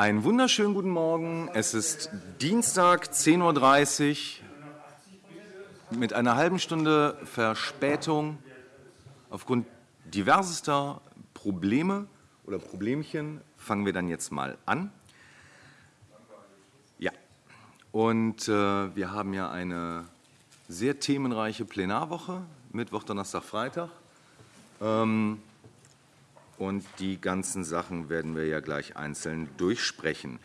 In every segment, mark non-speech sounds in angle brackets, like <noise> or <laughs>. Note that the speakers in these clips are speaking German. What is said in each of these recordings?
Einen wunderschönen guten Morgen. Es ist Dienstag, 10.30 Uhr. Mit einer halben Stunde Verspätung aufgrund diversester Probleme oder Problemchen fangen wir dann jetzt mal an. Ja, und äh, wir haben ja eine sehr themenreiche Plenarwoche, Mittwoch, Donnerstag, Freitag. Ähm, und die ganzen Sachen werden wir ja gleich einzeln durchsprechen.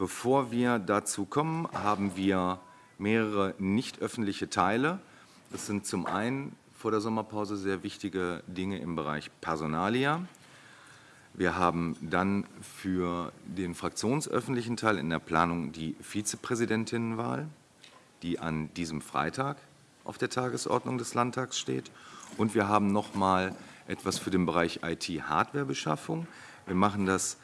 Bevor wir dazu kommen, haben wir mehrere nicht öffentliche Teile. Das sind zum einen vor der Sommerpause sehr wichtige Dinge im Bereich Personalia. Wir haben dann für den fraktionsöffentlichen Teil in der Planung die Vizepräsidentinnenwahl, die an diesem Freitag auf der Tagesordnung des Landtags steht. Und wir haben noch mal etwas für den Bereich IT-Hardwarebeschaffung. Wir machen das,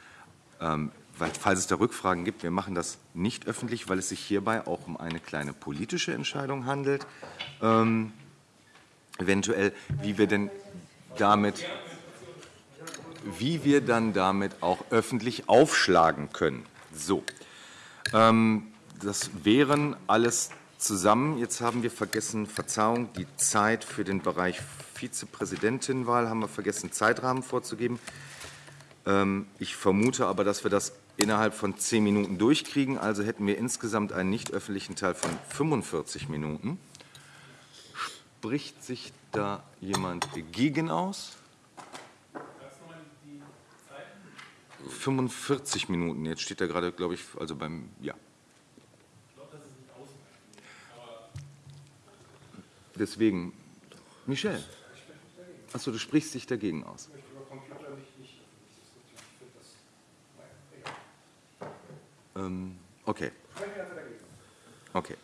ähm, falls es da Rückfragen gibt, wir machen das nicht öffentlich, weil es sich hierbei auch um eine kleine politische Entscheidung handelt. Ähm, eventuell, wie wir denn damit wie wir dann damit auch öffentlich aufschlagen können. So, ähm, das wären alles zusammen. Jetzt haben wir vergessen, Verzeihung, die Zeit für den Bereich Vizepräsidentinwahl haben wir vergessen, Zeitrahmen vorzugeben. Ähm, ich vermute aber, dass wir das innerhalb von zehn Minuten durchkriegen. Also hätten wir insgesamt einen nicht öffentlichen Teil von 45 Minuten. Spricht sich da jemand gegen aus? 45 Minuten. Jetzt steht da gerade, glaube ich, also beim, ja. Deswegen, Michel. Achso, du sprichst dich dagegen aus. Ähm, okay. Okay.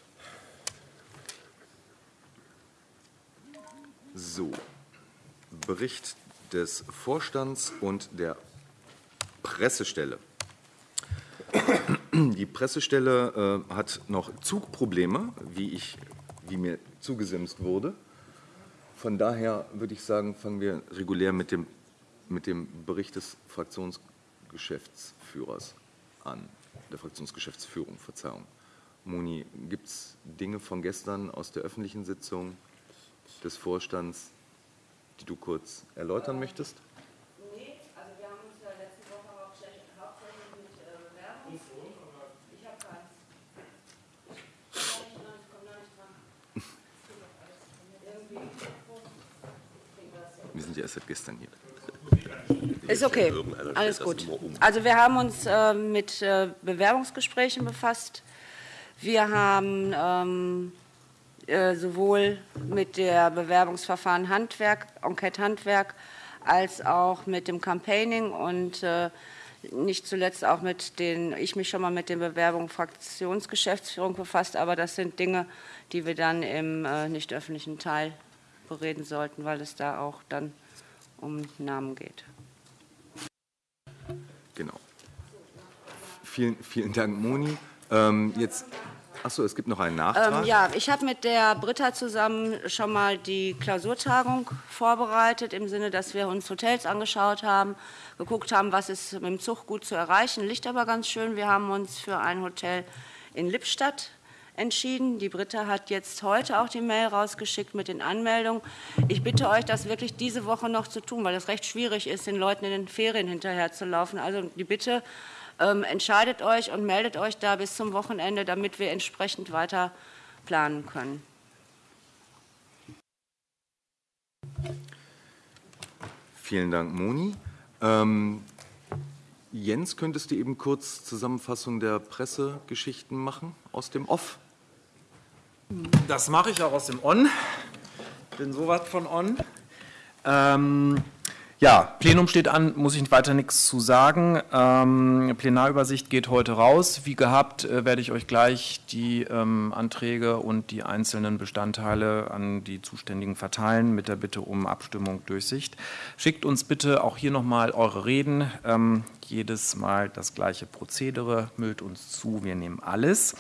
So, Bericht des Vorstands und der Pressestelle. Die Pressestelle äh, hat noch Zugprobleme, wie, ich, wie mir zugesimst wurde. Von daher würde ich sagen, fangen wir regulär mit dem, mit dem Bericht des Fraktionsgeschäftsführers an, der Fraktionsgeschäftsführung, Verzeihung. Moni, gibt es Dinge von gestern aus der öffentlichen Sitzung des Vorstands, die du kurz erläutern möchtest? Ja erst seit gestern hier. Ist okay, alles gut. Also wir haben uns äh, mit äh, Bewerbungsgesprächen befasst. Wir haben ähm, äh, sowohl mit der Bewerbungsverfahren Handwerk, Enquete Handwerk, als auch mit dem Campaigning und äh, nicht zuletzt auch mit den, ich mich schon mal mit den Bewerbungen Fraktionsgeschäftsführung befasst, aber das sind Dinge, die wir dann im äh, nicht öffentlichen Teil bereden sollten, weil es da auch dann um Namen geht. Genau. Vielen, vielen Dank, Moni. Ähm, jetzt Achso, es gibt noch einen Nachtrag. Ähm, ja, ich habe mit der Britta zusammen schon mal die Klausurtagung vorbereitet, im Sinne, dass wir uns Hotels angeschaut haben, geguckt haben, was ist mit dem Zug gut zu erreichen. Liegt aber ganz schön. Wir haben uns für ein Hotel in Lippstadt entschieden. Die Britta hat jetzt heute auch die Mail rausgeschickt mit den Anmeldungen. Ich bitte euch, das wirklich diese Woche noch zu tun, weil es recht schwierig ist, den Leuten in den Ferien hinterherzulaufen. Also die Bitte, ähm, entscheidet euch und meldet euch da bis zum Wochenende, damit wir entsprechend weiter planen können. Vielen Dank, Moni. Ähm, Jens, könntest du eben kurz Zusammenfassung der Pressegeschichten machen aus dem Off? Das mache ich auch aus dem On. Bin sowas von On. Ähm, ja, Plenum steht an, muss ich weiter nichts zu sagen. Ähm, Plenarübersicht geht heute raus. Wie gehabt äh, werde ich euch gleich die ähm, Anträge und die einzelnen Bestandteile an die Zuständigen verteilen mit der Bitte um Abstimmung Durchsicht. Schickt uns bitte auch hier nochmal eure Reden. Ähm, jedes Mal das gleiche Prozedere, müllt uns zu, wir nehmen alles.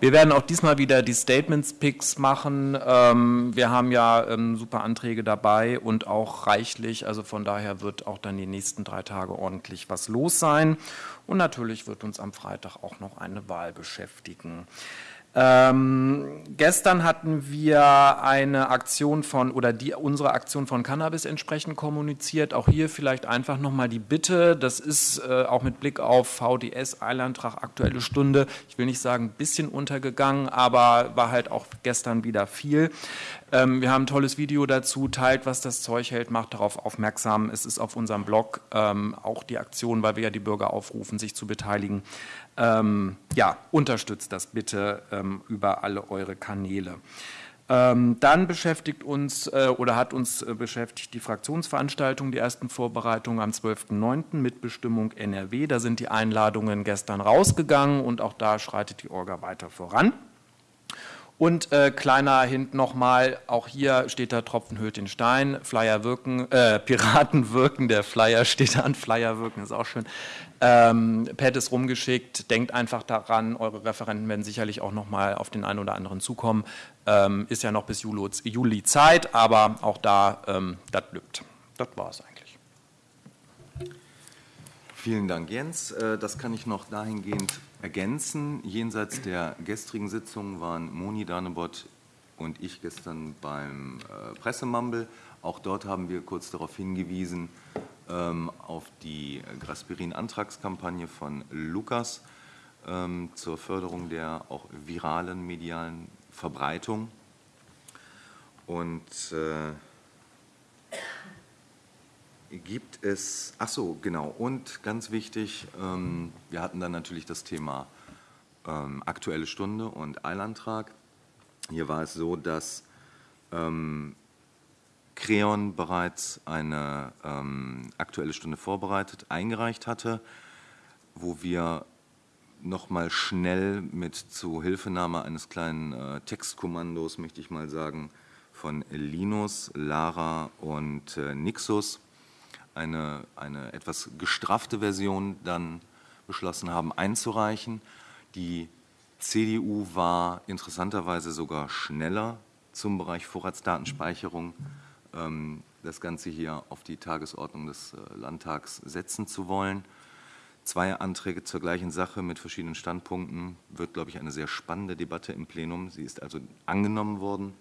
Wir werden auch diesmal wieder die Statements-Picks machen. Ähm, wir haben ja ähm, super Anträge dabei und auch reichlich, also von daher wird auch dann die nächsten drei Tage ordentlich was los sein. Und natürlich wird uns am Freitag auch noch eine Wahl beschäftigen. Ähm, gestern hatten wir eine Aktion von oder die unsere Aktion von Cannabis entsprechend kommuniziert. Auch hier vielleicht einfach nochmal die Bitte. Das ist äh, auch mit Blick auf VDS Eilantrag aktuelle Stunde. Ich will nicht sagen ein bisschen untergegangen, aber war halt auch gestern wieder viel. Ähm, wir haben ein tolles Video dazu. Teilt, was das Zeug hält, macht darauf aufmerksam. Es ist auf unserem Blog ähm, auch die Aktion, weil wir ja die Bürger aufrufen, sich zu beteiligen ähm, ja, unterstützt das bitte ähm, über alle eure Kanäle. Ähm, dann beschäftigt uns äh, oder hat uns äh, beschäftigt die Fraktionsveranstaltung, die ersten Vorbereitungen am 12.09. Mitbestimmung NRW. Da sind die Einladungen gestern rausgegangen und auch da schreitet die Orga weiter voran. Und äh, kleiner Hint nochmal, auch hier steht da Tropfen hüllt den Stein, Flyer wirken, äh, <laughs> Piraten wirken, der Flyer steht an, Flyer wirken ist auch schön. Ähm, Pad ist rumgeschickt, denkt einfach daran, eure Referenten werden sicherlich auch nochmal auf den einen oder anderen zukommen. Ähm, ist ja noch bis Juli, Juli Zeit, aber auch da, ähm, das lübt. Das war es eigentlich. Vielen Dank, Jens. Äh, das kann ich noch dahingehend ergänzen. Jenseits der gestrigen Sitzung waren Moni Danebot und ich gestern beim äh, Pressemumble. Auch dort haben wir kurz darauf hingewiesen, ähm, auf die Graspirin-Antragskampagne von Lukas ähm, zur Förderung der auch viralen medialen Verbreitung. Und äh, gibt es, ach so, genau, und ganz wichtig, ähm, wir hatten dann natürlich das Thema ähm, Aktuelle Stunde und Eilantrag. Hier war es so, dass ähm, Creon bereits eine ähm, Aktuelle Stunde vorbereitet, eingereicht hatte, wo wir nochmal schnell mit Zuhilfenahme eines kleinen äh, Textkommandos, möchte ich mal sagen, von Linus, Lara und äh, Nixus eine, eine etwas gestraffte Version dann beschlossen haben einzureichen. Die CDU war interessanterweise sogar schneller zum Bereich Vorratsdatenspeicherung, ähm, das Ganze hier auf die Tagesordnung des äh, Landtags setzen zu wollen. Zwei Anträge zur gleichen Sache mit verschiedenen Standpunkten. Wird, glaube ich, eine sehr spannende Debatte im Plenum. Sie ist also angenommen worden.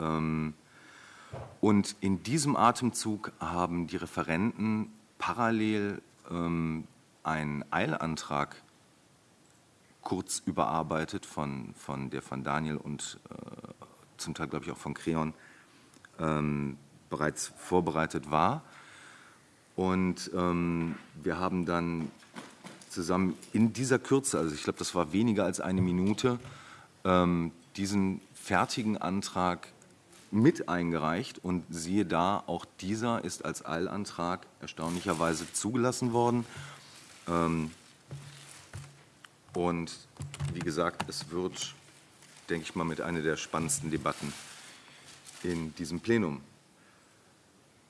Ähm, und in diesem Atemzug haben die Referenten parallel ähm, einen Eilantrag kurz überarbeitet, von, von der von Daniel und äh, zum Teil, glaube ich, auch von Creon ähm, bereits vorbereitet war. Und ähm, wir haben dann zusammen in dieser Kürze, also ich glaube, das war weniger als eine Minute, ähm, diesen fertigen Antrag mit eingereicht und siehe da, auch dieser ist als Eilantrag erstaunlicherweise zugelassen worden. Ähm, und wie gesagt, es wird, denke ich mal, mit einer der spannendsten Debatten in diesem Plenum.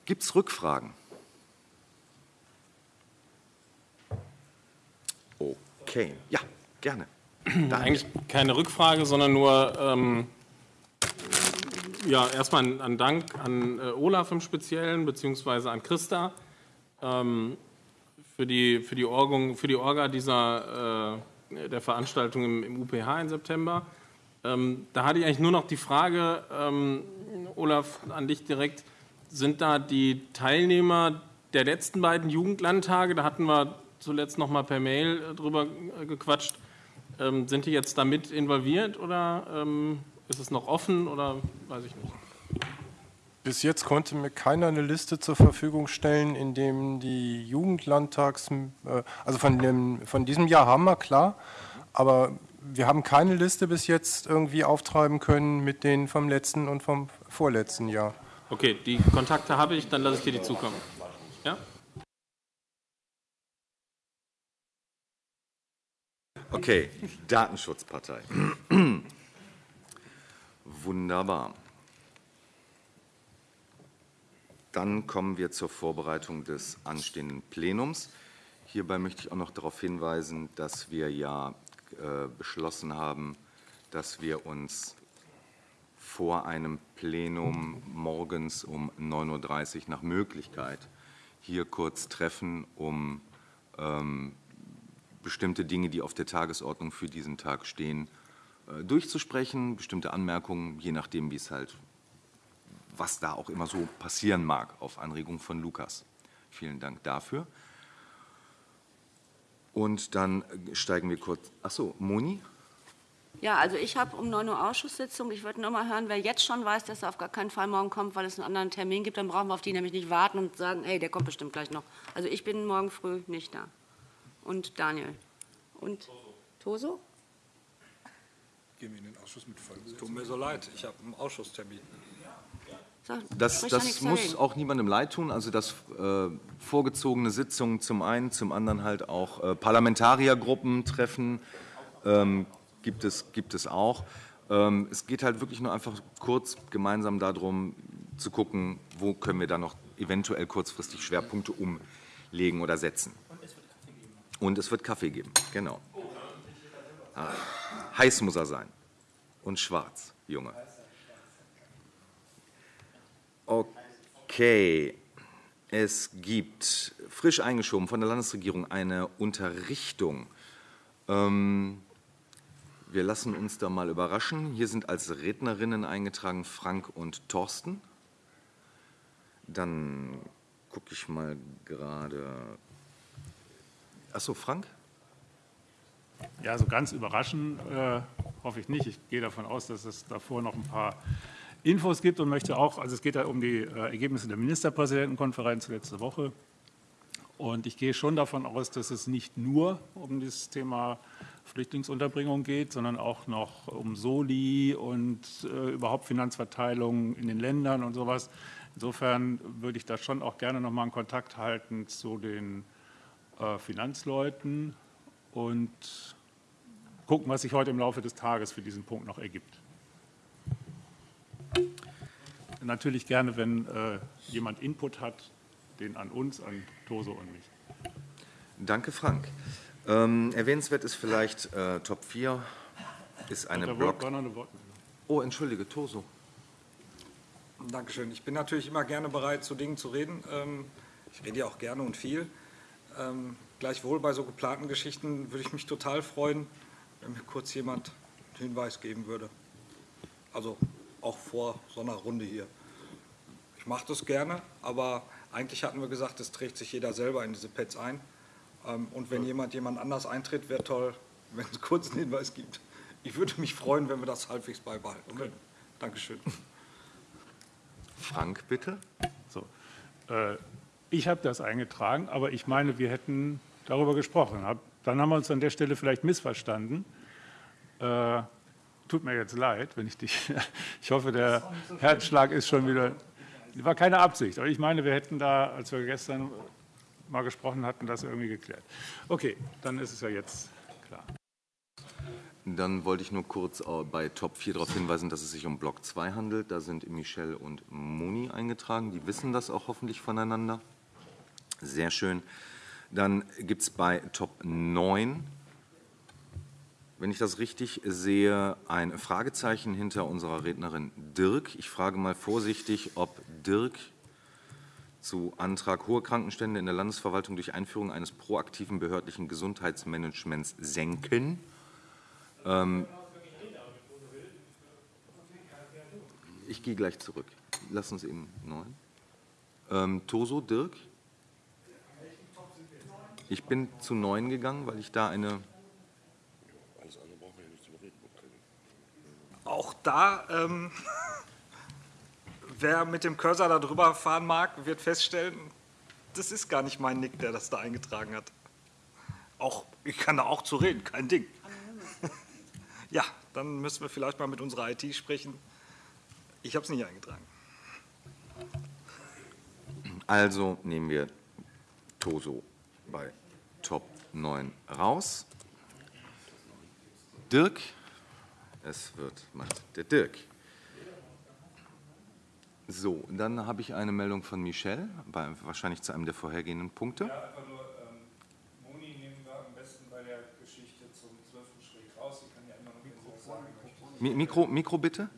Gibt es Rückfragen? Okay, ja, gerne. <clears throat> Eigentlich keine Rückfrage, sondern nur ähm, ja, erstmal ein, Dank an äh, Olaf im Speziellen, beziehungsweise an Christa ähm, für, die, für, die Orgung, für die Orga dieser, äh, der Veranstaltung im, im, UPH im September. Ähm, da hatte ich eigentlich nur noch die Frage, ähm, Olaf, an dich direkt. Sind da die Teilnehmer der letzten beiden Jugendlandtage, da hatten wir zuletzt noch mal per Mail äh, drüber äh, gequatscht, ähm, sind die jetzt damit involviert oder ähm, ist es noch offen oder weiß ich nicht? Bis jetzt konnte mir keiner eine Liste zur Verfügung stellen, in dem die Jugendlandtags, äh, also von, dem, von diesem Jahr haben wir, klar, aber wir haben keine Liste bis jetzt irgendwie auftreiben können mit denen vom letzten und vom vorletzten Jahr. Okay, die Kontakte habe ich, dann lasse ich dir die zukommen. Ja? Okay, Datenschutzpartei. Wunderbar. Dann kommen wir zur Vorbereitung des anstehenden Plenums. Hierbei möchte ich auch noch darauf hinweisen, dass wir ja äh, beschlossen haben, dass wir uns vor einem Plenum morgens um 9.30 Uhr nach Möglichkeit hier kurz treffen, um ähm, bestimmte Dinge, die auf der Tagesordnung für diesen Tag stehen, durchzusprechen, bestimmte Anmerkungen, je nachdem, wie es halt, was da auch immer so passieren mag, auf Anregung von Lukas. Vielen Dank dafür. Und dann steigen wir kurz. Ach so, Moni? Ja, also ich habe um 9 Uhr Ausschusssitzung. Ich würde nur mal hören, wer jetzt schon weiß, dass er auf gar keinen Fall morgen kommt, weil es einen anderen Termin gibt, dann brauchen wir auf die nämlich nicht warten und sagen, hey, der kommt bestimmt gleich noch. Also ich bin morgen früh nicht da. Und Daniel. Und Toso? Gehen wir in den Ausschuss mit Vollbesetzung? Tut mir so leid, ich habe einen Ausschusstermin. Das, das muss auch niemandem leid tun. Also dass äh, vorgezogene Sitzungen zum einen, zum anderen halt auch äh, Parlamentariergruppen treffen, ähm, gibt, es, gibt es auch. Ähm, es geht halt wirklich nur einfach kurz gemeinsam darum zu gucken, wo können wir da noch eventuell kurzfristig Schwerpunkte umlegen oder setzen. Und es wird Kaffee geben, genau. Ah, heiß muss er sein. Und schwarz, Junge. Okay. Es gibt frisch eingeschoben von der Landesregierung eine Unterrichtung. Ähm, wir lassen uns da mal überraschen. Hier sind als Rednerinnen eingetragen Frank und Thorsten. Dann gucke ich mal gerade. Achso, Frank? Ja, so ganz überraschen äh, hoffe ich nicht. Ich gehe davon aus, dass es davor noch ein paar Infos gibt und möchte auch, also es geht ja um die äh, Ergebnisse der Ministerpräsidentenkonferenz letzte Woche. Und ich gehe schon davon aus, dass es nicht nur um das Thema Flüchtlingsunterbringung geht, sondern auch noch um Soli und äh, überhaupt Finanzverteilung in den Ländern und sowas. Insofern würde ich da schon auch gerne noch mal einen Kontakt halten zu den äh, Finanzleuten und gucken, was sich heute im Laufe des Tages für diesen Punkt noch ergibt. Natürlich gerne, wenn äh, jemand Input hat, den an uns, an Toso und mich. Danke, Frank. Ähm, erwähnenswert ist vielleicht äh, Top 4 ist eine Da Block. war noch eine Wortmeldung. Oh, entschuldige, Toso. Dankeschön. Ich bin natürlich immer gerne bereit, zu Dingen zu reden. Ähm, Ich rede ja auch gerne und viel. Ähm, Gleichwohl bei so geplanten Geschichten würde ich mich total freuen, wenn mir kurz jemand einen Hinweis geben würde. Also auch vor so einer Runde hier. Ich mache das gerne, aber eigentlich hatten wir gesagt, es trägt sich jeder selber in diese Pads ein. Ähm, Und wenn jemand jemand anders eintritt, wäre toll, wenn es kurz einen Hinweis gibt. Ich würde mich freuen, wenn wir das halbwegs beibehalten können. Dankeschön. Frank, bitte. So. Äh, Ich habe das eingetragen, aber ich meine, wir hätten darüber gesprochen. Hab- Dann haben wir uns an der Stelle vielleicht missverstanden. Äh, Tut mir jetzt leid, wenn ich dich. <laughs> Ich hoffe, der Herzschlag ist schon wieder. War keine Absicht, aber ich meine, wir hätten da, als wir gestern mal gesprochen hatten, das irgendwie geklärt. Okay, dann ist es ja jetzt klar. Dann wollte ich nur kurz bei Top 4 darauf hinweisen, dass es sich um Block 2 handelt. Da sind Michelle und Moni eingetragen. Die wissen das auch hoffentlich voneinander. Sehr schön. Dann gibt es bei Top 9, wenn ich das richtig sehe, ein Fragezeichen hinter unserer Rednerin Dirk. Ich frage mal vorsichtig, ob Dirk zu Antrag hohe Krankenstände in der Landesverwaltung durch Einführung eines proaktiven behördlichen Gesundheitsmanagements senken. Ähm, ich gehe gleich zurück. Lass uns eben neun. Ähm, Toso, Dirk? Ich bin zu neun gegangen, weil ich da eine. Auch da, ähm, <laughs> wer mit dem Cursor da drüber fahren mag, wird feststellen, das ist gar nicht mein Nick, der das da eingetragen hat. Auch, ich kann da auch zu reden, kein Ding. <laughs> Ja, dann müssen wir vielleicht mal mit unserer IT sprechen. Ich habe es nicht eingetragen. Also nehmen wir Toso bei Top 9 raus. Dirk, es wird macht der Dirk. So, dann habe ich eine Meldung von Michelle, bei, wahrscheinlich zu einem der vorhergehenden Punkte. Geschichte zum 12. Schräg raus. Sie kann ja immer noch Mikro sagen. Mi- Mikro, Mikro bitte?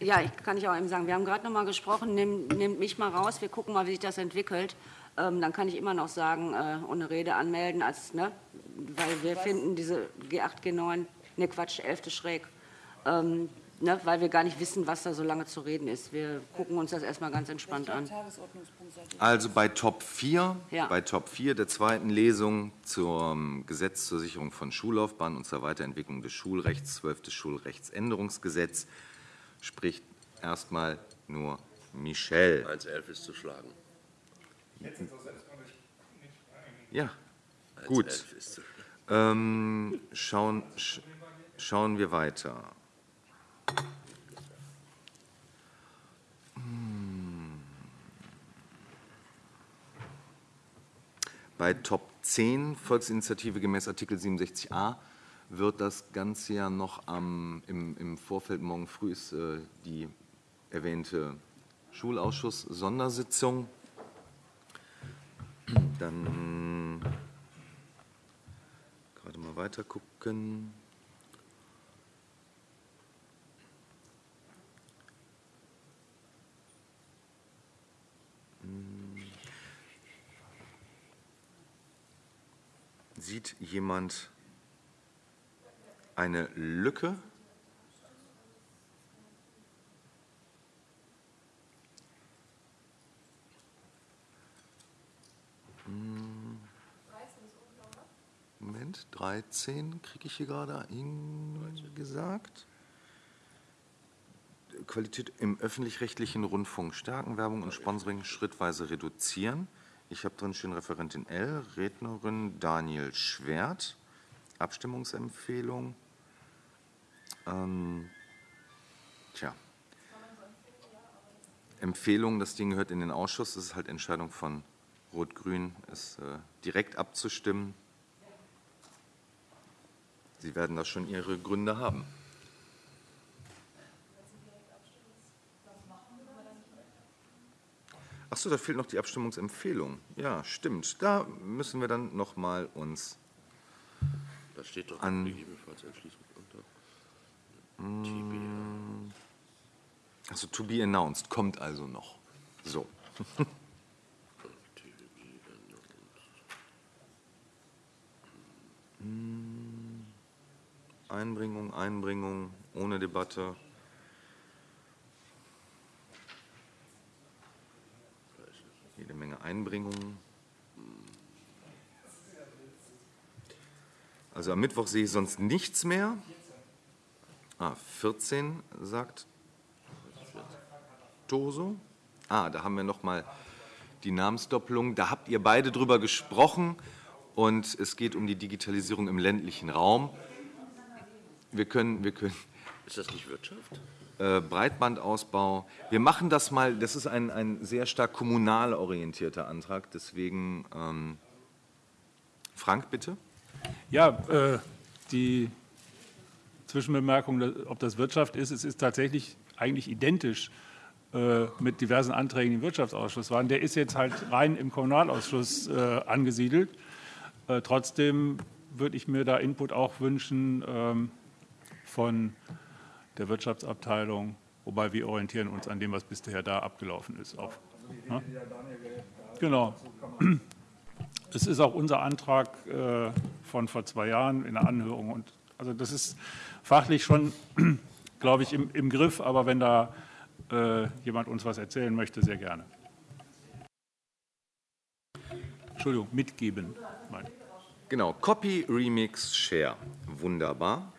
Ja, ich kann ich auch eben sagen, wir haben gerade noch mal gesprochen, nimm, nehmt mich mal raus, wir gucken mal, wie sich das entwickelt. Ähm, dann kann ich immer noch sagen, äh, ohne Rede anmelden, als, ne, weil wir finden diese G8, G9, ne Quatsch, 11. schräg, ähm, ne, weil wir gar nicht wissen, was da so lange zu reden ist. Wir gucken uns das erstmal ganz entspannt an. Also bei Top 4, Ja. bei Top 4 der zweiten Lesung zum Gesetz zur Sicherung von Schullaufbahn und zur Weiterentwicklung des Schulrechts, 12. Schulrechtsänderungsgesetz, spricht erstmal nur Michel. 1,11 ist zu schlagen. Ja, gut. 1,11 ist zu schlagen. Ähm, schauen, sch, schauen wir weiter. Hm. Bei Top 10 Volksinitiative gemäß Artikel 67a wird das Ganze ja noch am, im, im Vorfeld morgen früh ist äh, die erwähnte Schulausschuss-Sondersitzung. Dann gerade mal weiter gucken. Sieht jemand eine Lücke? Moment, 13 kriege ich hier gerade gesagt. Qualität im öffentlich-rechtlichen Rundfunk stärken, Werbung und Sponsoring schrittweise reduzieren. Ich habe drin stehen Referentin L, Rednerin Daniel Schwert, Abstimmungsempfehlung. Ähm, tja. Empfehlung, das Ding gehört in den Ausschuss, das ist halt Entscheidung von Rot-Grün, es äh, direkt abzustimmen. Sie werden da schon Ihre Gründe haben. Ach so, da fehlt noch die Abstimmungsempfehlung. Ja, stimmt. Da müssen wir dann noch mal uns Da steht doch An- gegebenenfalls Entschließung unter. Mm. Also to be announced kommt also noch. So. <laughs> Einbringung, Einbringung, ohne Debatte. Jede Menge Einbringungen. Also am Mittwoch sehe ich sonst nichts mehr. Ah, 14 sagt Toso. Ah, da haben wir noch mal die Namensdoppelung. Da habt ihr beide drüber gesprochen und es geht um die Digitalisierung im ländlichen Raum. Wir können, wir können Ist das nicht Wirtschaft? äh, Breitbandausbau. Wir machen das mal, das ist ein, ein sehr stark kommunal orientierter Antrag, deswegen ähm, Frank, bitte. Ja, äh, die Zwischenbemerkung, ob das Wirtschaft ist, es ist tatsächlich eigentlich identisch äh, mit diversen Anträgen, die im Wirtschaftsausschuss waren. Der ist jetzt halt rein im Kommunalausschuss äh, angesiedelt. Äh, Trotzdem würde ich mir da Input auch wünschen ähm, von der Wirtschaftsabteilung, wobei wir orientieren uns an dem, was bisher da abgelaufen ist. Auch, ne? Genau. Es ist auch unser Antrag äh, von vor zwei Jahren in der Anhörung. Und also das ist fachlich schon, <clears throat> glaube ich, im, im Griff. Aber wenn da äh, jemand uns was erzählen möchte, sehr gerne. Entschuldigung, mitgeben. Genau, Copy, Remix, Share. Wunderbar.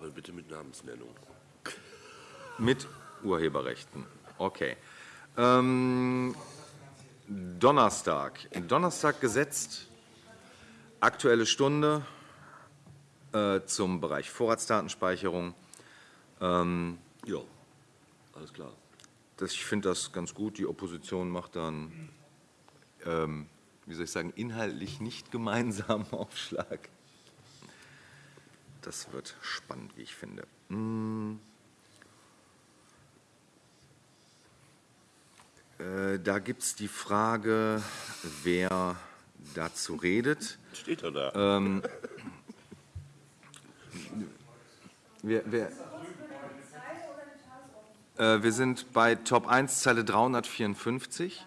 Aber bitte mit Namensnennung. Mit Urheberrechten. Okay. Ähm, Donnerstag. Donnerstag gesetzt. Aktuelle Stunde äh, zum Bereich Vorratsdatenspeicherung. Ähm, Ja, alles klar. das, ich finde das ganz gut. Die Opposition macht dann, ähm, wie soll ich sagen, inhaltlich nicht gemeinsamen <laughs> Aufschlag. Das wird spannend, wie ich finde. Mm. Äh, Da gibt es die Frage, wer dazu redet. Steht er da? Ähm, wir, wir, äh, wir sind bei Top 1, Zeile 354.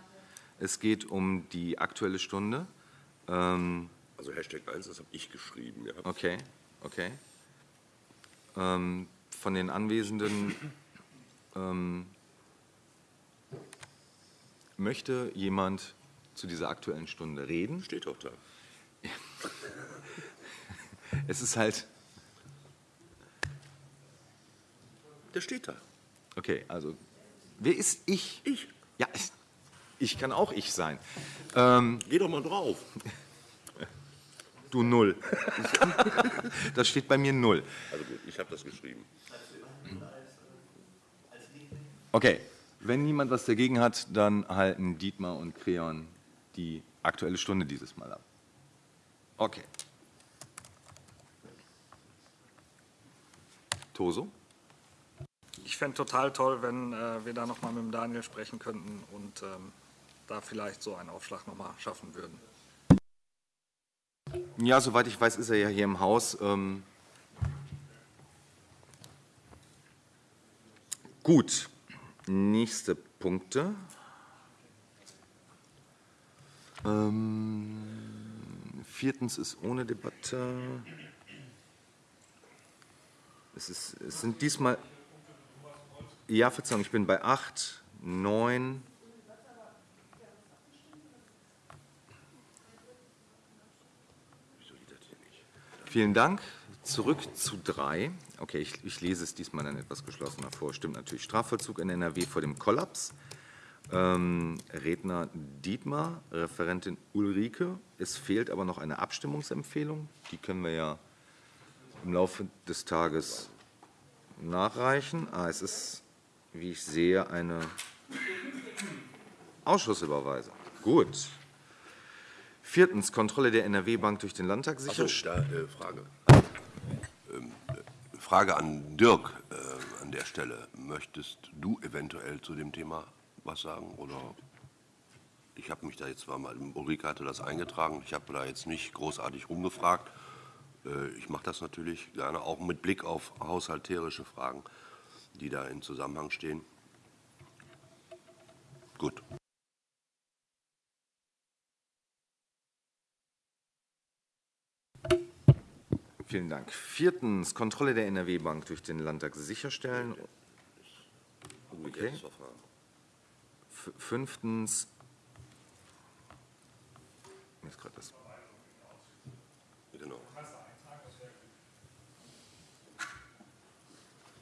Es geht um die Aktuelle Stunde. Ähm, Also Hashtag 1, das habe ich geschrieben. Ja. Okay, okay. Ähm, von den Anwesenden ähm, möchte jemand zu dieser Aktuellen Stunde reden? Steht doch da. <laughs> Es ist halt, Der steht da. okay, also, wer ist ich? Ich. Ja, ich, kann auch ich sein. Ähm, Geh doch mal drauf. <laughs> du Null. <laughs> das steht bei mir Null. Also gut, ich habe das geschrieben. Okay, wenn niemand was dagegen hat, dann halten Dietmar und Creon die Aktuelle Stunde dieses Mal ab. Okay. Toso? Ich fände total toll, wenn äh, wir da nochmal mit dem Daniel sprechen könnten und ähm, da vielleicht so einen Aufschlag nochmal schaffen würden. Ja, soweit ich weiß, ist er ja hier im Haus. Ähm Gut, nächste Punkte. Ähm, viertens ist ohne Debatte. Es, ist, es sind diesmal. Ja, Verzeihung, ich bin bei 8, 9. Vielen Dank. Zurück zu drei. Okay, ich, ich lese es diesmal dann etwas geschlossener vor. Stimmt natürlich. Strafvollzug in NRW vor dem Kollaps. Ähm, Redner Dietmar, Referentin Ulrike. Es fehlt aber noch eine Abstimmungsempfehlung. Die können wir ja im Laufe des Tages nachreichen. Ah, es ist, wie ich sehe, eine Ausschussüberweisung. Gut. Viertens, Kontrolle der NRW-Bank durch den Landtag Achso, sicher. da äh, Frage. Ähm, äh, Frage an Dirk äh, an der Stelle. Möchtest du eventuell zu dem Thema was sagen? Oder ich habe mich da jetzt zwar mal, Ulrike hatte das eingetragen, ich habe da jetzt nicht großartig rumgefragt. Äh, Ich mache das natürlich gerne, auch mit Blick auf haushalterische Fragen, die da in Zusammenhang stehen. Gut. Vielen Dank. Viertens, Kontrolle der NRW-Bank durch den Landtag sicherstellen. F- Fünftens, mir ist gerade das.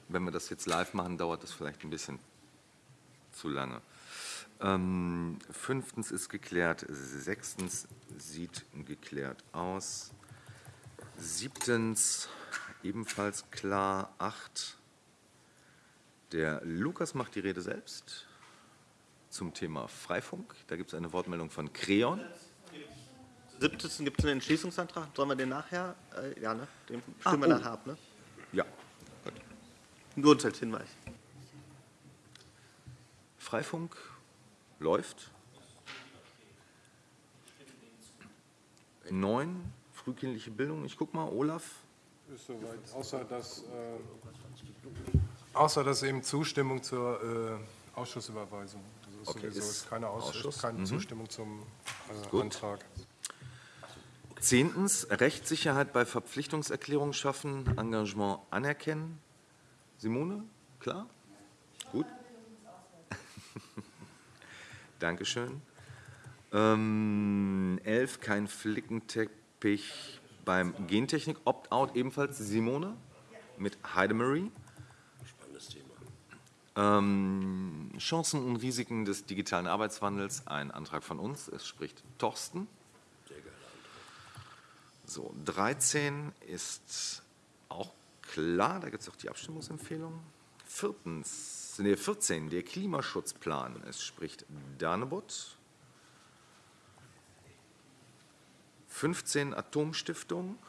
Wenn wir das jetzt live machen, dauert das vielleicht ein bisschen zu lange. Ähm, fünftens ist geklärt, sechstens sieht geklärt aus. Siebtens ebenfalls klar, acht. Der Lukas macht die Rede selbst zum Thema Freifunk. Da gibt es eine Wortmeldung von Creon. Siebten gibt es einen Entschließungsantrag. Sollen wir den nachher? Äh, ja, ne? Den Ah, stimmen wir oh. nachher ab, ne? Ja, Nur uns als Hinweis. Freifunk läuft. Neun, frühkindliche Bildung. Ich guck mal, Olaf. Ist soweit, außer dass, äh, außer dass eben Zustimmung zur äh, Ausschussüberweisung. Das ist Okay, sowieso ist keine, Ausschuss, Ausschuss. keine Mhm. Zustimmung zum äh. Antrag. Zehntens, Rechtssicherheit bei Verpflichtungserklärungen schaffen, Engagement anerkennen. Simone, klar? Gut. <laughs> Dankeschön. Ähm, elf, kein Flickenteppich beim Gentechnik. Opt-out ebenfalls Simone mit Heidemarie. Spannendes Thema. Ähm, Chancen und Risiken des digitalen Arbeitswandels, ein Antrag von uns. Es spricht Thorsten. Sehr geiler So, 13 ist auch klar, da gibt es auch die Abstimmungsempfehlung. Viertens, nee, 14, der Klimaschutzplan. Es spricht Danebot. 15, Atomstiftung.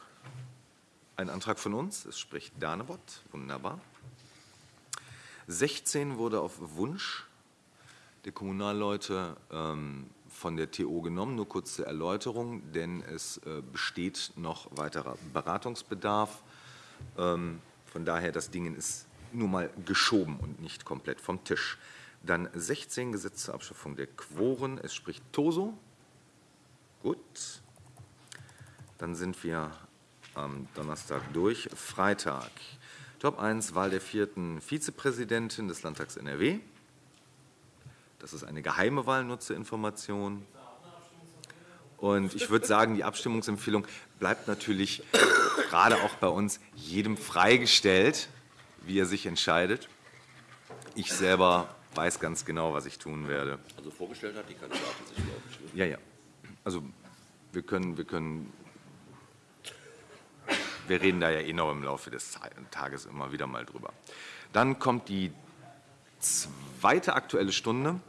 Ein Antrag von uns, es spricht Danebot. Wunderbar. 16 wurde auf Wunsch der Kommunalleute ähm, von der TO genommen, nur kurz zur Erläuterung, denn es äh, besteht noch weiterer Beratungsbedarf. Ähm, Von daher, das Ding ist nur mal geschoben und nicht komplett vom Tisch. Dann 16 Gesetz zur Abschaffung der Quoren. Es spricht Toso. Gut. Dann sind wir am Donnerstag durch. Freitag. Top 1, Wahl der vierten Vizepräsidentin des Landtags NRW. Das ist eine geheime Wahl, nur zur Information. Und ich würde sagen, die Abstimmungsempfehlung bleibt natürlich gerade auch bei uns jedem freigestellt, wie er sich entscheidet. Ich selber weiß ganz genau, was ich tun werde. Also vorgestellt hat die Kandidatin sich, glaube ich. ne? Ja, ja. Also wir können, wir können, wir reden da ja eh noch im Laufe des Tages immer wieder mal drüber. Dann kommt die zweite Aktuelle Stunde,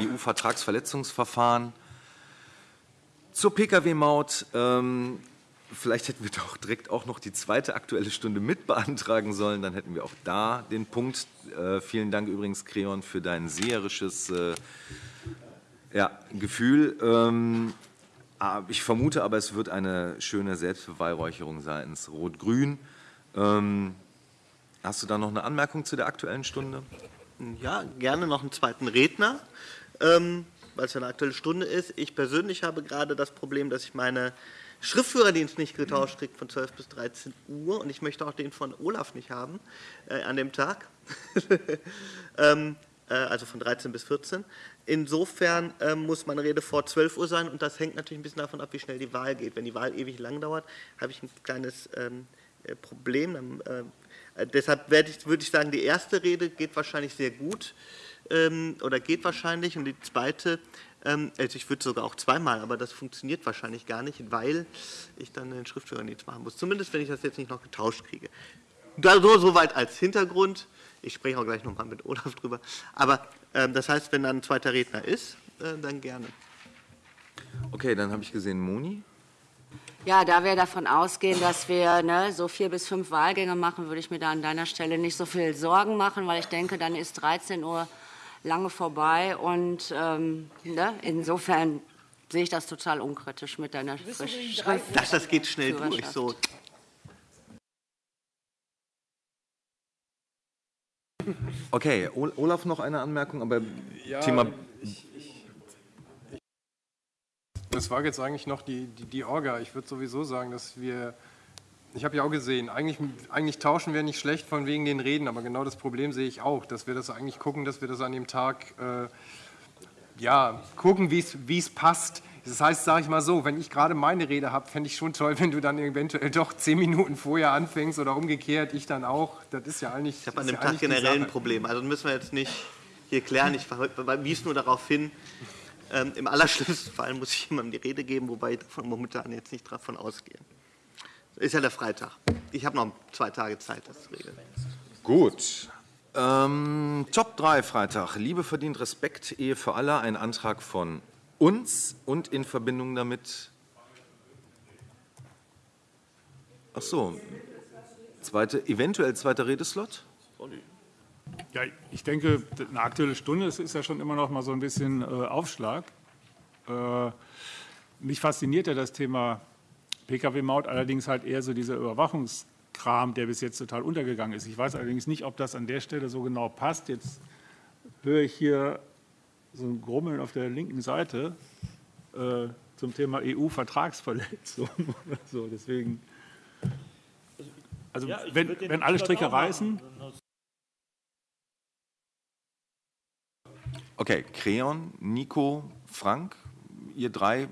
EU-Vertragsverletzungsverfahren. Zur Pkw-Maut, ähm, vielleicht hätten wir doch direkt auch noch die zweite Aktuelle Stunde mit beantragen sollen, dann hätten wir auch da den Punkt. Äh, vielen Dank übrigens, Creon, für dein seherisches äh, ja, Gefühl. Ähm, ich vermute aber, es wird eine schöne Selbstbeweihräucherung seitens Rot-Grün. Ähm, hast du da noch eine Anmerkung zu der Aktuellen Stunde? Ja, gerne noch einen zweiten Redner, ähm, weil es ja eine aktuelle Stunde ist. Ich persönlich habe gerade das Problem, dass ich meine Schriftführerdienst nicht getauscht kriege von 12 bis 13 Uhr und ich möchte auch den von Olaf nicht haben äh, an dem Tag, <laughs> ähm, äh, also von 13 bis 14. Insofern ähm, muss meine Rede vor 12 Uhr sein und das hängt natürlich ein bisschen davon ab, wie schnell die Wahl geht. Wenn die Wahl ewig lang dauert, habe ich ein kleines ähm, äh, Problem. Äh, äh, deshalb würde ich sagen, die erste Rede geht wahrscheinlich sehr gut ähm, oder geht wahrscheinlich und die zweite, also ich würde sogar auch zweimal, aber das funktioniert wahrscheinlich gar nicht, weil ich dann den Schriftführerdienst machen muss. Zumindest, wenn ich das jetzt nicht noch getauscht kriege. Da so, soweit als Hintergrund. Ich spreche auch gleich nochmal mit Olaf drüber. Aber ähm, das heißt, wenn dann ein zweiter Redner ist, äh, dann gerne. Okay, dann habe ich gesehen, Moni. Ja, da wir davon ausgehen, dass wir ne, so vier bis fünf Wahlgänge machen, würde ich mir da an deiner Stelle nicht so viel Sorgen machen, weil ich denke, dann ist 13 Uhr lange vorbei und ähm, ne, insofern sehe ich das total unkritisch mit deiner Schrift. Das, das geht schnell durch. So. Okay, Ol- Olaf noch eine Anmerkung, aber Ja, Thema Das war jetzt eigentlich noch die, die, die Orga. Ich würde sowieso sagen, dass wir, ich habe ja auch gesehen, eigentlich, eigentlich tauschen wir nicht schlecht von wegen den Reden, aber genau das Problem sehe ich auch, dass wir das eigentlich gucken, dass wir das an dem Tag, äh, ja, gucken, wie es passt. Das heißt, sage ich mal so, wenn ich gerade meine Rede habe, fände ich schon toll, wenn du dann eventuell doch zehn Minuten vorher anfängst oder umgekehrt, ich dann auch. Das ist ja eigentlich. Ich habe an dem ja Tag generell ein. Problem. Also müssen wir jetzt nicht hier klären. Ich wies nur darauf hin, ähm, im allerschlimmsten Fall muss ich jemandem die Rede geben, wobei ich davon momentan jetzt nicht davon ausgehe. Ist ja der Freitag. Ich habe noch zwei Tage Zeit, das zu regeln. Gut. Ähm, Top 3 Freitag. Liebe verdient Respekt, Ehe für alle. Ein Antrag von uns und in Verbindung damit. Ach so. Zweite, eventuell zweiter Redeslot? Ja, ich denke, eine aktuelle Stunde ist ja schon immer noch mal so ein bisschen äh, Aufschlag. Äh, mich fasziniert ja das Thema Pkw-Maut, allerdings halt eher so dieser Überwachungskram, der bis jetzt total untergegangen ist. Ich weiß allerdings nicht, ob das an der Stelle so genau passt. Jetzt höre ich hier so ein Grummeln auf der linken Seite äh, zum Thema EU-Vertragsverletzung <laughs> oder so. Deswegen, also Ja, wenn, wenn alle Stricke reißen, Okay, Creon, Nico, Frank, ihr drei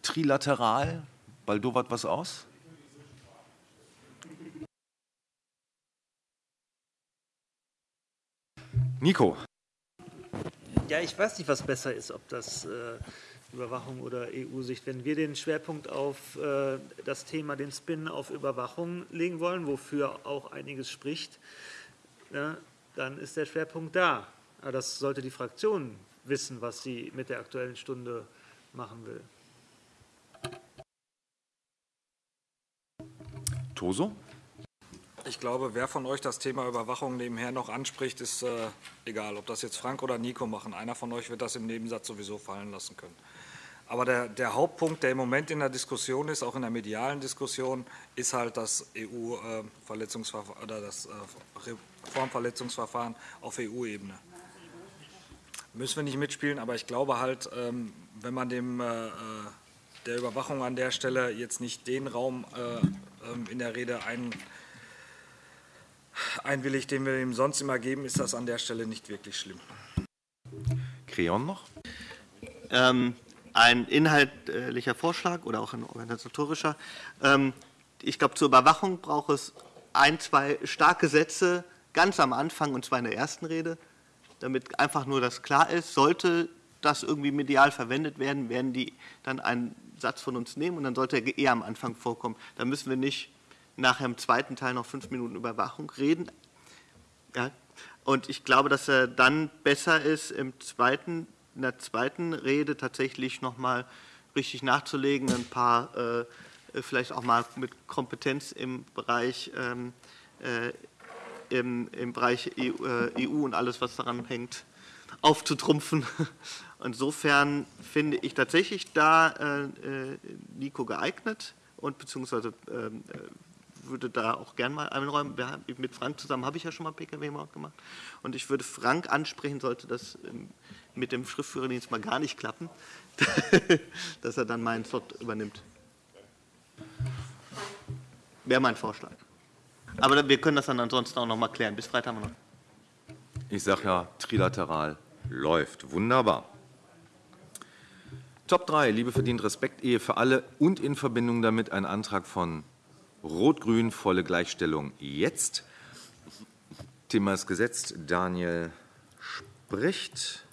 trilateral. Baldowert was aus? Nico. Ja, ich weiß nicht, was besser ist, ob das äh, Überwachung oder EU-Sicht. Wenn wir den Schwerpunkt auf äh, das Thema, den Spin auf Überwachung legen wollen, wofür auch einiges spricht, ja, dann ist der Schwerpunkt da. Aber das sollte die Fraktion wissen, was sie mit der Aktuellen Stunde machen will. Toso? Ich glaube, wer von euch das Thema Überwachung nebenher noch anspricht, ist äh, egal, ob das jetzt Frank oder Nico machen. Einer von euch wird das im Nebensatz sowieso fallen lassen können. Aber der, der Hauptpunkt, der im Moment in der Diskussion ist, auch in der medialen Diskussion, ist halt das EU-Verletzungsverfahren oder das äh, Reformverletzungsverfahren auf EU-Ebene. Müssen wir nicht mitspielen, aber ich glaube halt, ähm, wenn man dem äh, der Überwachung an der Stelle jetzt nicht den Raum äh, ähm, in der Rede ein, einwilligt, den wir ihm sonst immer geben, ist das an der Stelle nicht wirklich schlimm. Creon noch? Ähm, ein inhaltlicher Vorschlag oder auch ein organisatorischer. Ähm, ich glaube, zur Überwachung braucht es ein, zwei starke Sätze ganz am Anfang und zwar in der ersten Rede, damit einfach nur das klar ist. Sollte das irgendwie medial verwendet werden, werden die dann einen Satz von uns nehmen und dann sollte er eher am Anfang vorkommen. Da müssen wir nicht nachher im zweiten Teil noch fünf Minuten Überwachung reden. Ja. Und ich glaube, dass er dann besser ist, im zweiten, in der zweiten Rede tatsächlich nochmal richtig nachzulegen, ein paar, äh, vielleicht auch mal mit Kompetenz im Bereich, ähm, äh, im, im Bereich EU, äh, EU und alles, was daran hängt, aufzutrumpfen. <laughs> Insofern finde ich tatsächlich da äh, äh, Nico geeignet und beziehungsweise ähm, äh, würde da auch gern mal einräumen. Mit Frank zusammen habe ich ja schon mal PKW-Maut gemacht. Und ich würde Frank ansprechen, sollte das ähm, mit dem Schriftführerdienst mal gar nicht klappen, <laughs> dass er dann meinen Slot übernimmt. Wäre mein Vorschlag. Aber wir können das dann ansonsten auch noch mal klären. Bis Freitag haben wir noch. Ich sage ja, trilateral läuft. Wunderbar. Top 3, Liebe verdient Respekt, Ehe für alle und in Verbindung damit ein Antrag von Rot-Grün, volle Gleichstellung jetzt. Thema ist gesetzt. Daniel spricht.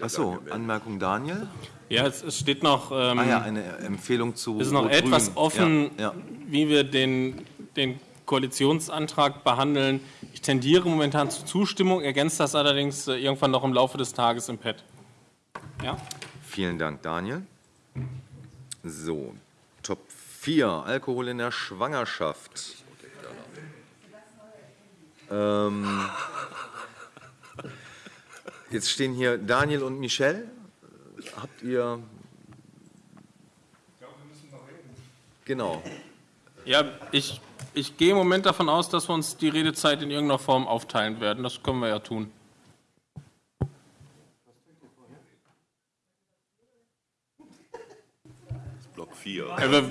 Achso, Anmerkung Daniel. Ja, es, es steht noch. Ähm, ah ja, eine Empfehlung zu. Es ist noch etwas offen, ja, ja. wie wir den, den Koalitionsantrag behandeln. Ich tendiere momentan zur Zustimmung, ergänzt das allerdings äh, irgendwann noch im Laufe des Tages im Pad. Ja? Vielen Dank, Daniel. So, Top 4, Alkohol in der Schwangerschaft. Ähm, jetzt stehen hier Daniel und Michelle. Habt ihr... Genau. Ja, ich, ich gehe im Moment davon aus, dass wir uns die Redezeit in irgendeiner Form aufteilen werden. Das können wir ja tun. 4. Ja, wir,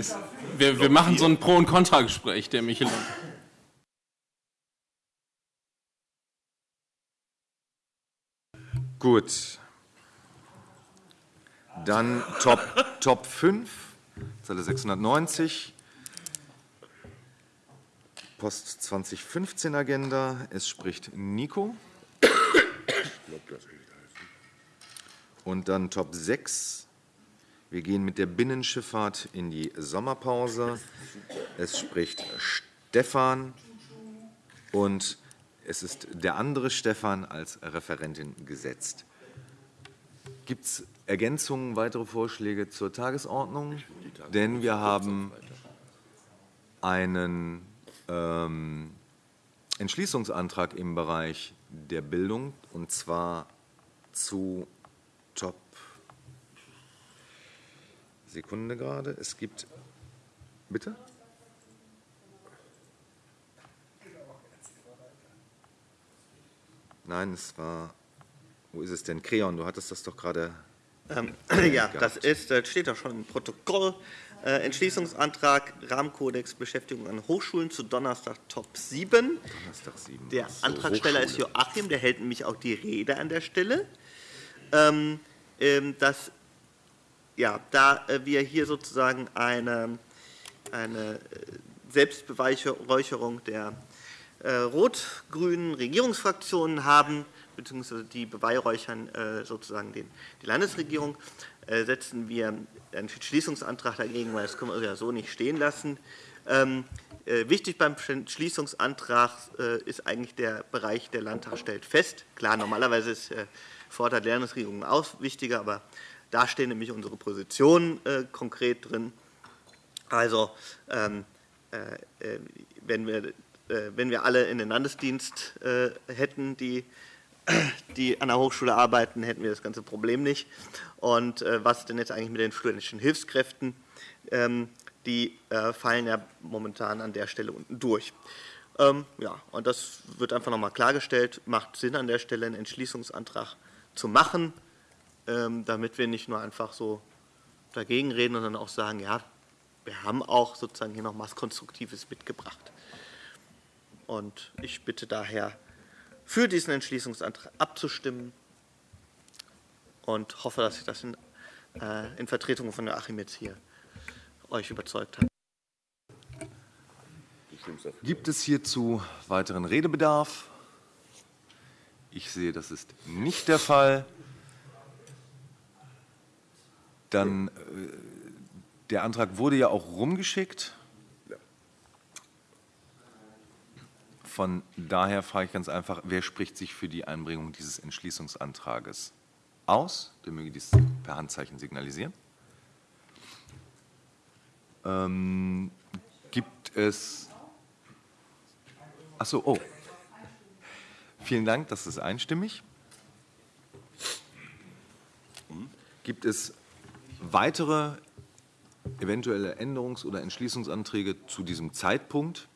wir, wir machen so ein Pro- und Kontragespräch, der Michel. Gut. Dann Top, Top 5, Zeile 690. Post 2015 Agenda. Es spricht Nico. Und dann Top 6, wir gehen mit der Binnenschifffahrt in die Sommerpause. Es spricht Stefan und es ist der andere Stefan als Referentin gesetzt. Gibt es Ergänzungen, weitere Vorschläge zur Tagesordnung? Denn wir haben einen ähm, Entschließungsantrag im Bereich der Bildung und zwar zu Top Sekunde gerade. Es gibt. Bitte? Nein, es war. Wo ist es denn? Creon, du hattest das doch gerade. Ähm, <clears throat> ja, das ist, das steht doch schon im Protokoll. Äh, Entschließungsantrag Rahmenkodex Beschäftigung an Hochschulen zu Donnerstag Top 7. Donnerstag 7. Der so, Antragsteller Hochschule. ist Joachim, der hält nämlich auch die Rede an der Stelle. Ähm, ähm, das ja, da äh, wir hier sozusagen eine, eine äh, Selbstbeweihräucherung der äh, rot-grünen Regierungsfraktionen haben, beziehungsweise die beweihräuchern sozusagen den, die Landesregierung, setzen wir einen Schließungsantrag dagegen, weil das können wir ja so nicht stehen lassen. Ähm, äh, wichtig beim Schließungsantrag ist eigentlich der Bereich, der Landtag stellt fest. Klar, normalerweise ist äh, fordert Landesregierung auch wichtiger, aber da stehen nämlich unsere Positionen äh, konkret drin. Also ähm, äh, äh, wenn, wir, äh, wenn wir alle in den Landesdienst äh, hätten, die, die an der Hochschule arbeiten, hätten wir das ganze Problem nicht. Und äh, was denn jetzt eigentlich mit den studentischen Hilfskräften? Ähm, die fallen ja momentan an der Stelle unten durch. Ähm, ja, und das wird einfach nochmal klargestellt. Macht Sinn, an der Stelle einen Entschließungsantrag zu machen, damit wir nicht nur einfach so dagegen reden, sondern auch sagen, ja, wir haben auch sozusagen hier noch was Konstruktives mitgebracht. Und ich bitte daher, für diesen Entschließungsantrag abzustimmen und hoffe, dass ich das in, äh, in Vertretung von Joachim jetzt hier euch überzeugt habe. Gibt es hierzu weiteren Redebedarf? Ich sehe, das ist nicht der Fall. Dann, äh, der Antrag wurde ja auch rumgeschickt. Von daher frage ich ganz einfach, wer spricht sich für die Einbringung dieses Entschließungsantrages aus? Der möge dies per Handzeichen signalisieren. Ähm, gibt es. Achso, oh. Vielen Dank, das ist einstimmig. Gibt es weitere eventuelle Änderungs- oder Entschließungsanträge zu diesem Zeitpunkt?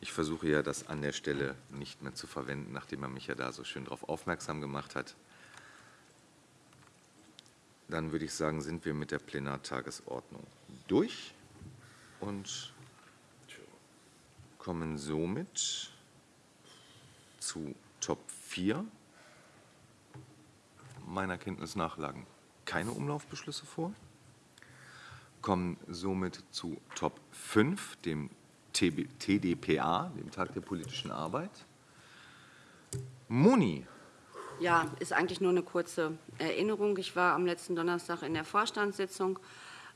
Ich versuche ja, das an der Stelle nicht mehr zu verwenden, nachdem man mich ja da so schön darauf aufmerksam gemacht hat. Dann würde ich sagen, sind wir mit der Plenartagesordnung durch und kommen somit zu Top 4. Meiner Kenntnis nach lagen keine Umlaufbeschlüsse vor. Kommen somit zu Top 5, dem TDPA, dem Tag der politischen Arbeit. Moni, Ja, ist eigentlich nur eine kurze Erinnerung. Ich war am letzten Donnerstag in der Vorstandssitzung,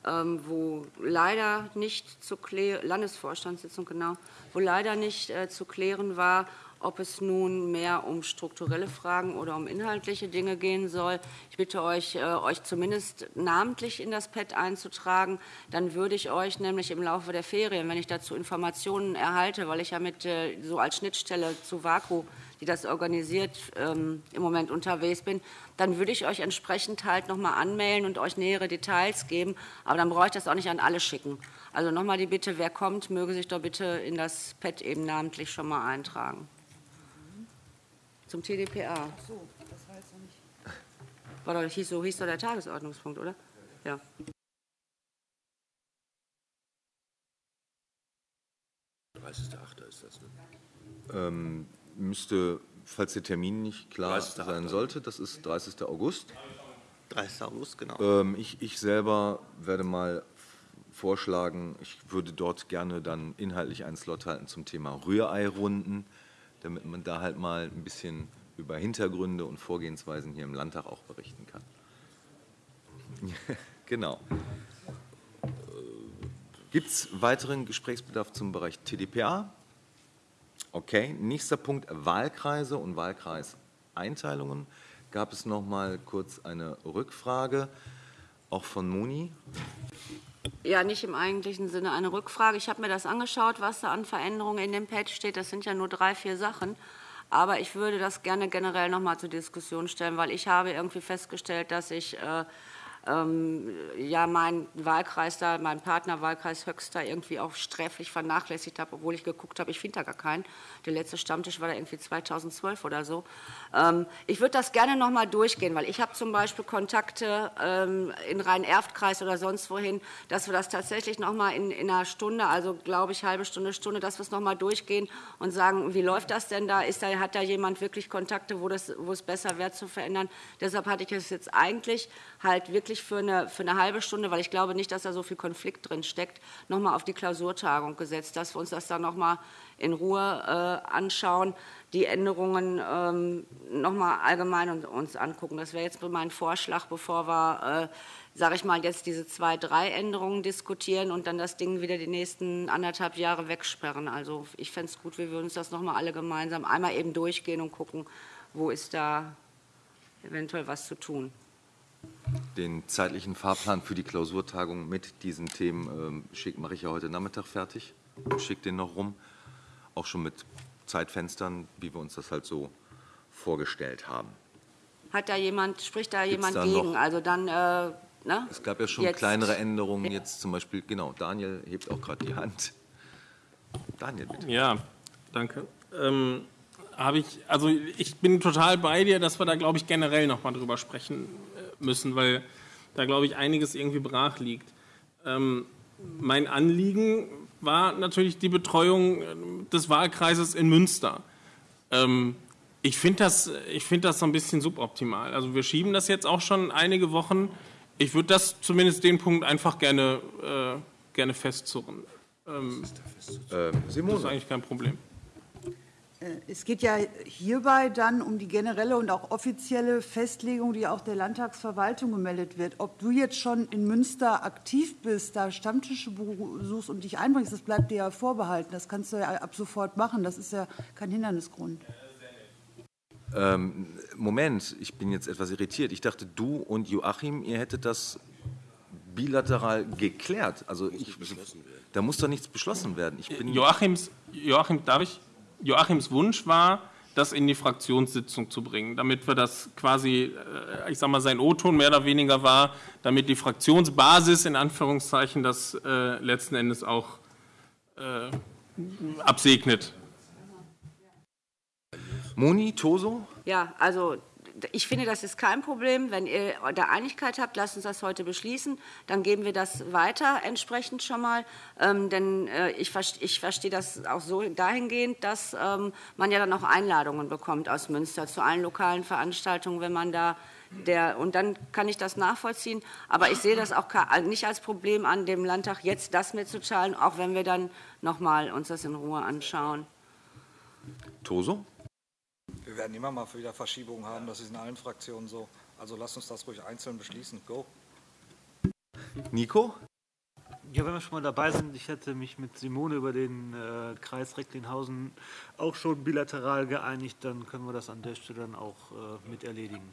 ähm, wo leider nicht zu klären, Landesvorstandssitzung genau, wo leider nicht äh, zu klären war, ob es nun mehr um strukturelle Fragen oder um inhaltliche Dinge gehen soll. Ich bitte euch, äh, euch zumindest namentlich in das Pad einzutragen. Dann würde ich euch nämlich im Laufe der Ferien, wenn ich dazu Informationen erhalte, weil ich ja mit äh, so als Schnittstelle zu VAKU, die das organisiert, ähm, im Moment unterwegs bin, dann würde ich euch entsprechend halt nochmal anmelden und euch nähere Details geben. Aber dann brauche ich das auch nicht an alle schicken. Also nochmal die Bitte, wer kommt, möge sich doch bitte in das Pad eben namentlich schon mal eintragen. Zum TDPA. So, das war jetzt noch nicht. War doch, hieß, so hieß doch der Tagesordnungspunkt, oder? Ja. ist das, ne? ähm, müsste, falls der Termin nicht klar 30.8. sein sollte, das ist 30. August. 30. August, genau. Ähm, ich, ich selber werde mal vorschlagen, ich würde dort gerne dann inhaltlich einen Slot halten zum Thema Rührei-Runden, damit man da halt mal ein bisschen über Hintergründe und Vorgehensweisen hier im Landtag auch berichten kann. <laughs> genau. Gibt es weiteren Gesprächsbedarf zum Bereich TDPA? Okay, nächster Punkt Wahlkreise und Wahlkreiseinteilungen. Gab es noch mal kurz eine Rückfrage, auch von Moni? Ja, nicht im eigentlichen Sinne eine Rückfrage. Ich habe mir das angeschaut, was da an Veränderungen in dem Pad steht. Das sind ja nur drei, vier Sachen. Aber ich würde das gerne generell noch mal zur Diskussion stellen, weil ich habe irgendwie festgestellt, dass ich äh, ja meinen Wahlkreis da, meinen Partnerwahlkreis Höxter irgendwie auch sträflich vernachlässigt habe, obwohl ich geguckt habe, ich finde da gar keinen. Der letzte Stammtisch war da irgendwie 2012 oder so. Ähm, ich würde das gerne noch mal durchgehen, weil ich habe zum Beispiel Kontakte ähm, in Rhein-Erft-Kreis oder sonst wohin, dass wir das tatsächlich noch mal in, in einer Stunde, also glaube ich halbe Stunde, Stunde, dass wir es noch mal durchgehen und sagen, wie läuft das denn da? Ist da hat da jemand wirklich Kontakte, wo, das, wo es besser wäre zu verändern? Deshalb hatte ich es jetzt eigentlich halt wirklich für eine, für eine halbe Stunde, weil ich glaube nicht, dass da so viel Konflikt drin steckt, noch mal auf die Klausurtagung gesetzt, dass wir uns das dann noch mal in Ruhe äh, anschauen, die Änderungen ähm, noch mal allgemein und, uns angucken. Das wäre jetzt mein Vorschlag, bevor wir, äh, sage ich mal, jetzt diese zwei, drei Änderungen diskutieren und dann das Ding wieder die nächsten anderthalb Jahre wegsperren. Also ich fände es gut, wir würden uns das noch mal alle gemeinsam einmal eben durchgehen und gucken, wo ist da eventuell was zu tun. Den zeitlichen Fahrplan für die Klausurtagung mit diesen Themen ähm, schick, mache ich ja heute Nachmittag fertig und schicke den noch rum. Auch schon mit Zeitfenstern, wie wir uns das halt so vorgestellt haben. Hat da jemand, spricht da Gibt's jemand da gegen? noch- Also dann, äh, ne? Es gab ja schon Jetzt- kleinere Änderungen, jetzt zum Beispiel, genau, Daniel hebt auch gerade die Hand. Daniel, bitte. Ja, danke. Ähm, habe ich, also ich bin total bei dir, dass wir da, glaube ich, generell nochmal drüber sprechen äh, müssen, weil da, glaube ich, einiges irgendwie brach liegt. Ähm, mein Anliegen war natürlich die Betreuung ähm, des Wahlkreises in Münster. Ähm, ich finde das, ich find das so ein bisschen suboptimal. Also wir schieben das jetzt auch schon einige Wochen. Ich würde das zumindest den Punkt einfach gerne, äh, gerne festzurren. Ähm, Ähm, das ist Simone, eigentlich kein Problem. Äh, Es geht ja hierbei dann um die generelle und auch offizielle Festlegung, die auch der Landtagsverwaltung gemeldet wird. Ob du jetzt schon in Münster aktiv bist, da Stammtische besuchst und dich einbringst, das bleibt dir ja vorbehalten. Das kannst du ja ab sofort machen. Das ist ja kein Hindernisgrund. ähm, Moment, ich bin jetzt etwas irritiert. Ich dachte, du und Joachim, ihr hättet das bilateral geklärt. Also ich, da muss doch nichts beschlossen werden. Ich bin Joachims, Joachim, darf ich? Joachims Wunsch war, das in die Fraktionssitzung zu bringen, damit wir das quasi, äh, ich sag mal, sein O-Ton mehr oder weniger war, damit die Fraktionsbasis in Anführungszeichen das äh, letzten Endes auch äh, absegnet. Moni, Toso? Ja, also ich finde, das ist kein Problem. Wenn ihr da Einigkeit habt, lasst uns das heute beschließen. Dann geben wir das weiter entsprechend schon mal. Ähm, denn äh, ich, ich verstehe das auch so dahingehend, dass ähm, man ja dann auch Einladungen bekommt aus Münster zu allen lokalen Veranstaltungen, wenn man da der, und dann kann ich das nachvollziehen. Aber ich sehe das auch nicht als Problem an, dem Landtag jetzt das mitzuteilen, auch wenn wir dann noch mal uns das in Ruhe anschauen. Toso? Wir werden immer mal wieder Verschiebungen haben, das ist in allen Fraktionen so. Also lasst uns das ruhig einzeln beschließen. Go. Nico? Ja, wenn wir schon mal dabei sind, ich hätte mich mit Simone über den äh, Kreis Recklinghausen auch schon bilateral geeinigt, dann können wir das an der Stelle dann auch äh, mit erledigen.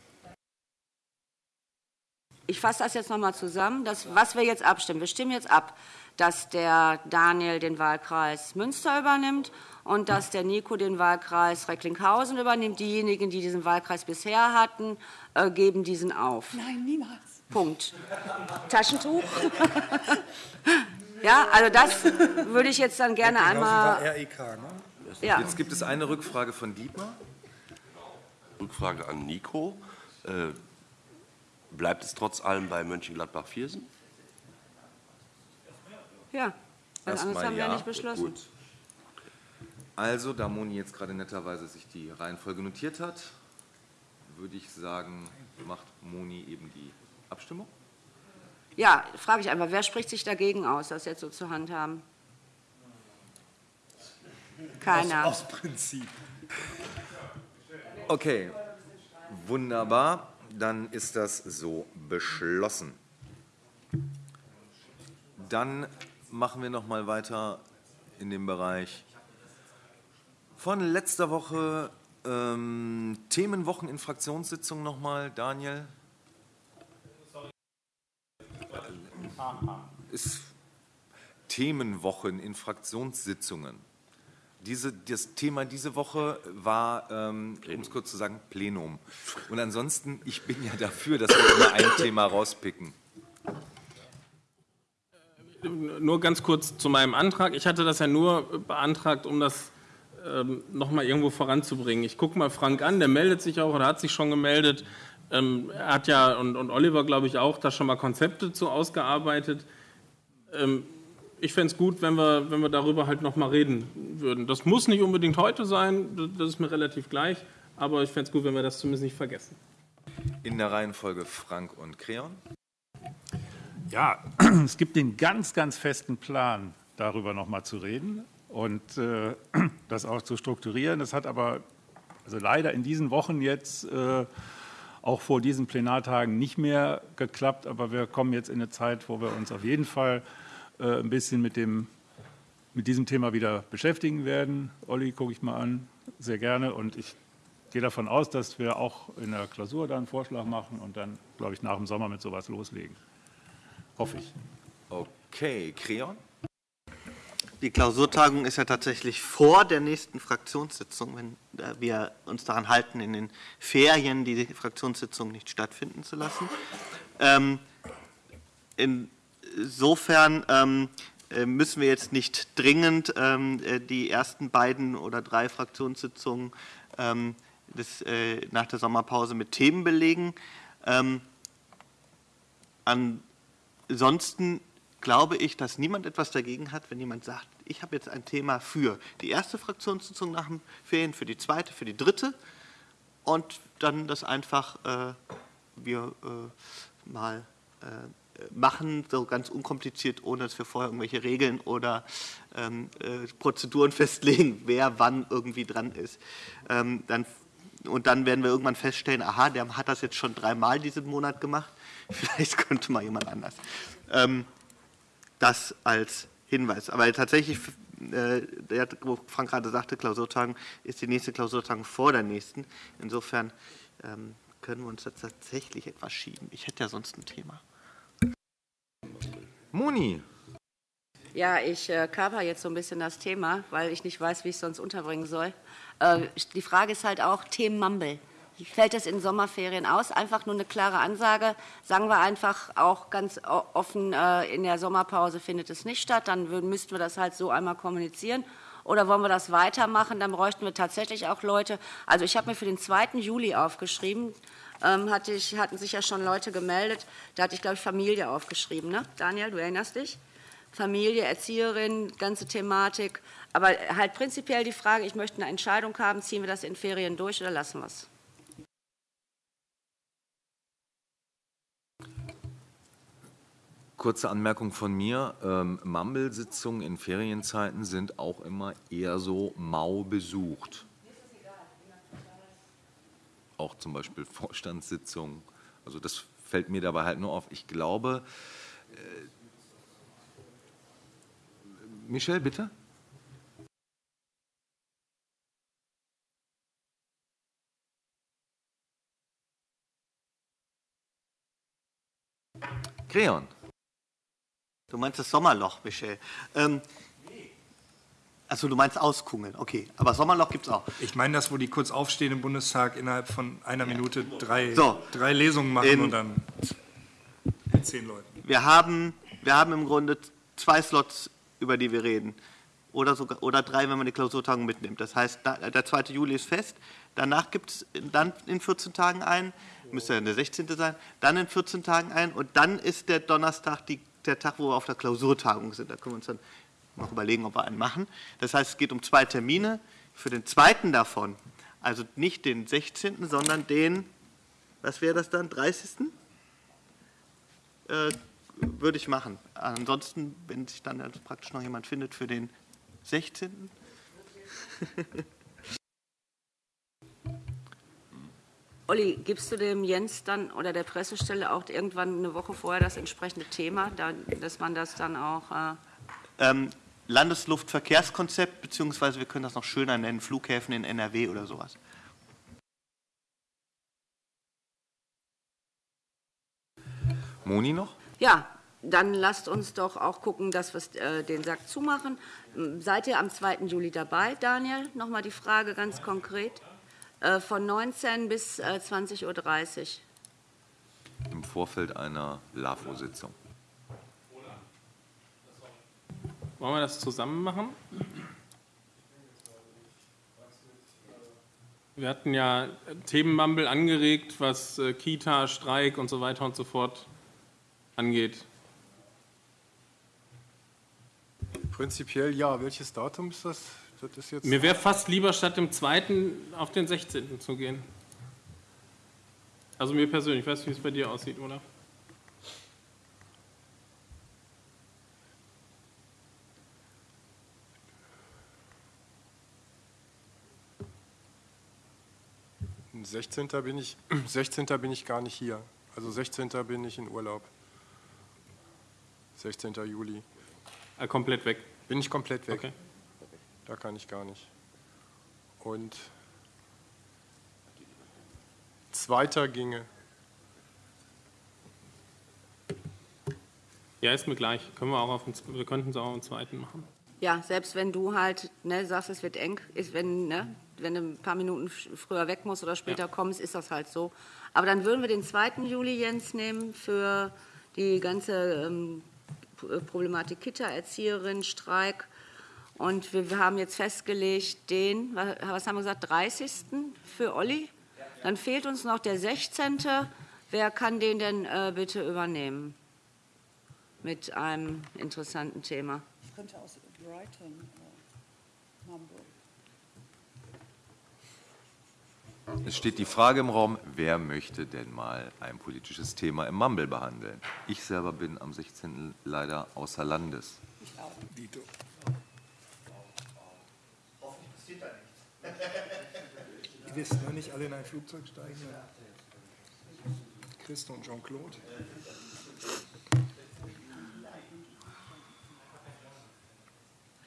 Ich fasse das jetzt nochmal zusammen, dass, was wir jetzt abstimmen. Wir stimmen jetzt ab, dass der Daniel den Wahlkreis Münster übernimmt und dass der Nico den Wahlkreis Recklinghausen übernimmt. Diejenigen, die diesen Wahlkreis bisher hatten, äh, geben diesen auf. Nein, niemals. Punkt. <laughs> Taschentuch? ja, also das würde ich jetzt dann gerne einmal. REK, ne? Ja. Jetzt gibt es eine Rückfrage von Dietmar. Rückfrage an Nico. Äh, Bleibt es trotz allem bei Mönchengladbach-Viersen? Ja, was Erstmal anderes haben wir ja. ja nicht beschlossen. Gut. Also, da Moni jetzt gerade netterweise sich die Reihenfolge notiert hat, würde ich sagen, macht Moni eben die Abstimmung. Ja, frage ich einfach, wer spricht sich dagegen aus, das jetzt so zur Hand haben? Keiner. Aus Prinzip. Okay, wunderbar. Dann ist das so beschlossen. Dann machen wir noch mal weiter in dem Bereich von letzter Woche ähm, Themenwochen in Fraktionssitzungen noch mal. Daniel. Ist Themenwochen in Fraktionssitzungen. Diese, das Thema diese Woche war, ähm, um es kurz zu sagen, Plenum. Und ansonsten, ich bin ja dafür, dass wir immer ein Thema rauspicken. Nur ganz kurz zu meinem Antrag. Ich hatte das ja nur beantragt, um das ähm, nochmal irgendwo voranzubringen. Ich gucke mal Frank an, der meldet sich auch oder hat sich schon gemeldet. Ähm, er hat ja, und, und Oliver, glaube ich, auch da schon mal Konzepte zu ausgearbeitet. Ähm, ich fände es gut, wenn wir, wenn wir darüber halt nochmal reden würden. Das muss nicht unbedingt heute sein, das ist mir relativ gleich, aber ich fände es gut, wenn wir das zumindest nicht vergessen. In der Reihenfolge Frank und Creon. Ja, <clears throat> es gibt den ganz, ganz festen Plan, darüber nochmal zu reden und äh, <clears throat> das auch zu strukturieren. Das hat aber also leider in diesen Wochen jetzt äh, auch vor diesen Plenartagen nicht mehr geklappt, aber wir kommen jetzt in eine Zeit, wo wir uns auf jeden Fall äh, ein bisschen mit, dem, mit diesem Thema wieder beschäftigen werden. Olli, gucke ich mal an, sehr gerne und ich gehe davon aus, dass wir auch in der Klausur dann einen Vorschlag machen und dann, glaube ich, nach dem Sommer mit sowas loslegen. Hoffe ich. Okay, Creon? Die Klausurtagung ist ja tatsächlich vor der nächsten Fraktionssitzung, wenn äh, wir uns daran halten, in den Ferien die Fraktionssitzung nicht stattfinden zu lassen. Ähm, insofern ähm, äh, müssen wir jetzt nicht dringend ähm, äh, die ersten beiden oder drei Fraktionssitzungen ähm, des, äh, nach der Sommerpause mit Themen belegen. Ähm, ansonsten glaube ich, dass niemand etwas dagegen hat, wenn jemand sagt, ich habe jetzt ein Thema für die erste Fraktionssitzung nach den Ferien, für die zweite, für die dritte und dann das einfach äh, wir äh, mal äh, machen, so ganz unkompliziert, ohne dass wir vorher irgendwelche Regeln oder ähm, äh, Prozeduren <laughs> festlegen, wer wann irgendwie dran ist. Ähm, dann, und dann werden wir irgendwann feststellen, aha, der hat das jetzt schon dreimal diesen Monat gemacht, <laughs> vielleicht könnte mal jemand anders. Ähm, das als Hinweis. Aber tatsächlich, äh, der, wo Frank gerade sagte, Klausurtagen, ist die nächste Klausurtagung vor der nächsten. Insofern ähm, können wir uns das tatsächlich etwas schieben. Ich hätte ja sonst ein Thema. Moni. Ja, ich äh, cover jetzt so ein bisschen das Thema, weil ich nicht weiß, wie ich es sonst unterbringen soll. Äh, die Frage ist halt auch Themen Mumble. Wie fällt das in Sommerferien aus? Einfach nur eine klare Ansage. Sagen wir einfach auch ganz offen, äh, in der Sommerpause findet es nicht statt. Dann müssten wir das halt so einmal kommunizieren. Oder wollen wir das weitermachen? Dann bräuchten wir tatsächlich auch Leute. Also ich habe mir für den 2. Juli aufgeschrieben. Ähm, hatte ich, hatten sich ja schon Leute gemeldet. Da hatte ich, glaube ich, Familie aufgeschrieben. Ne? Daniel, du erinnerst dich? Familie, Erzieherin, ganze Thematik. Aber halt prinzipiell die Frage, ich möchte eine Entscheidung haben, ziehen wir das in Ferien durch oder lassen wir es? Kurze Anmerkung von mir. Ähm, Mumble-Sitzungen in Ferienzeiten sind auch immer eher so mau besucht. Auch zum Beispiel <laughs> Vorstandssitzungen. Also das fällt mir dabei halt nur auf. Ich glaube, äh, Michel, bitte? Creon. Du meinst das Sommerloch, Michel. Ähm, also du meinst auskungeln, okay. Aber Sommerloch gibt es auch. Ich meine das, wo die kurz aufstehen im Bundestag, innerhalb von einer Minute drei, so, drei Lesungen machen in, und dann zehn Leuten. Wir haben, wir haben im Grunde zwei Slots, über die wir reden. Oder, sogar, oder drei, wenn man die Klausurtagung mitnimmt. Das heißt, der 2. Juli ist fest. Danach gibt es dann in 14 Tagen ein, müsste ja der 16. sein, dann in 14 Tagen ein und dann ist der Donnerstag die der Tag, wo wir auf der Klausurtagung sind. Da können wir uns dann noch überlegen, ob wir einen machen. Das heißt, es geht um zwei Termine. Für den zweiten davon, also nicht den 16., sondern den, was wäre das dann, 30.? Äh, würde ich machen. Ansonsten, wenn sich dann also praktisch noch jemand findet für den 16. <laughs> Olli, gibst du dem Jens dann oder der Pressestelle auch irgendwann eine Woche vorher das entsprechende Thema, dass man das dann auch. Äh ähm, Landesluftverkehrskonzept, beziehungsweise wir können das noch schöner nennen, Flughäfen in NRW oder sowas. Moni noch? Ja, dann lasst uns doch auch gucken, dass wir äh, den Sack zumachen. Seid ihr am 2. Juli dabei, Daniel? Nochmal die Frage ganz konkret. Äh, von 19 bis 20.30 äh, Uhr. Im Vorfeld einer LAFO-Sitzung. Wollen wir das zusammen machen? Wir hatten ja Themenmumble angeregt, was äh, Kita, Streik und so weiter und so fort angeht. Prinzipiell ja. Welches Datum ist das? Mir wäre fast lieber, statt dem 2. auf den 16. zu gehen. Also mir persönlich, ich weiß, wie es bei dir aussieht, oder? Am 16. bin ich <clears throat> 16. bin ich gar nicht hier. Also 16. bin ich in Urlaub. 16. Juli. Ah, komplett weg. Bin ich komplett weg. Okay. Da kann ich gar nicht. Und zweiter ginge. Ja, ist mir gleich. Können wir, auch auf den, wir könnten es auch am zweiten machen. Ja, selbst wenn du halt ne, sagst, es wird eng, ist, wenn, ne, wenn du ein paar Minuten früher weg musst oder später ja. kommst, ist das halt so. Aber dann würden wir den 2. Juli, Jens, nehmen für die ganze ähm, Problematik Kita, Erzieherin, Streik. Und wir, wir, haben jetzt festgelegt den, was haben wir gesagt, 30. für Olli. Dann fehlt uns noch der 16. Wer kann den denn äh, bitte übernehmen? Mit einem interessanten Thema. Ich könnte aus Brighton, äh, Hamburg. Es steht die Frage im Raum, wer möchte denn mal ein politisches Thema im Mumble behandeln? Ich selber bin am 16. leider außer Landes. Ich auch. Dito. Hoffentlich passiert da nichts. Ihr wisst nur nicht alle in ein Flugzeug steigen. Christo und Jean-Claude.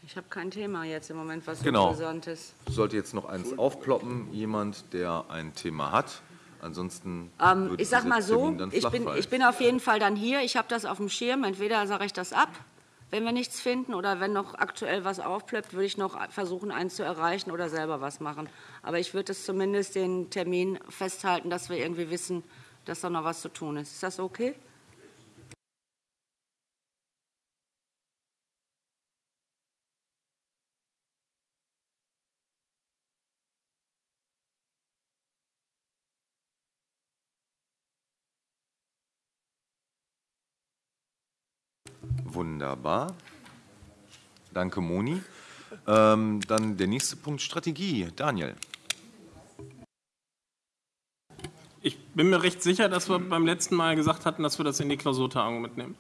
Ich habe kein Thema jetzt im Moment, was genau. interessant ist. Sollte jetzt noch eins aufploppen, jemand, der ein Thema hat. Ansonsten. Ähm, ich sag mal so, ich bin, ich bin auf jeden Fall dann hier. Ich habe das auf dem Schirm. Entweder sage ich das ab, wenn wir nichts finden, oder wenn noch aktuell was aufploppt, würde ich noch versuchen, eins zu erreichen oder selber was machen. Aber ich würde es zumindest den Termin festhalten, dass wir irgendwie wissen, dass da noch was zu tun ist. Ist das okay? Wunderbar. Danke, Moni. Ähm, dann der nächste Punkt, Strategie. Daniel. Ich bin mir recht sicher, dass wir beim letzten Mal gesagt hatten, dass wir das in die Klausurtagung mitnehmen.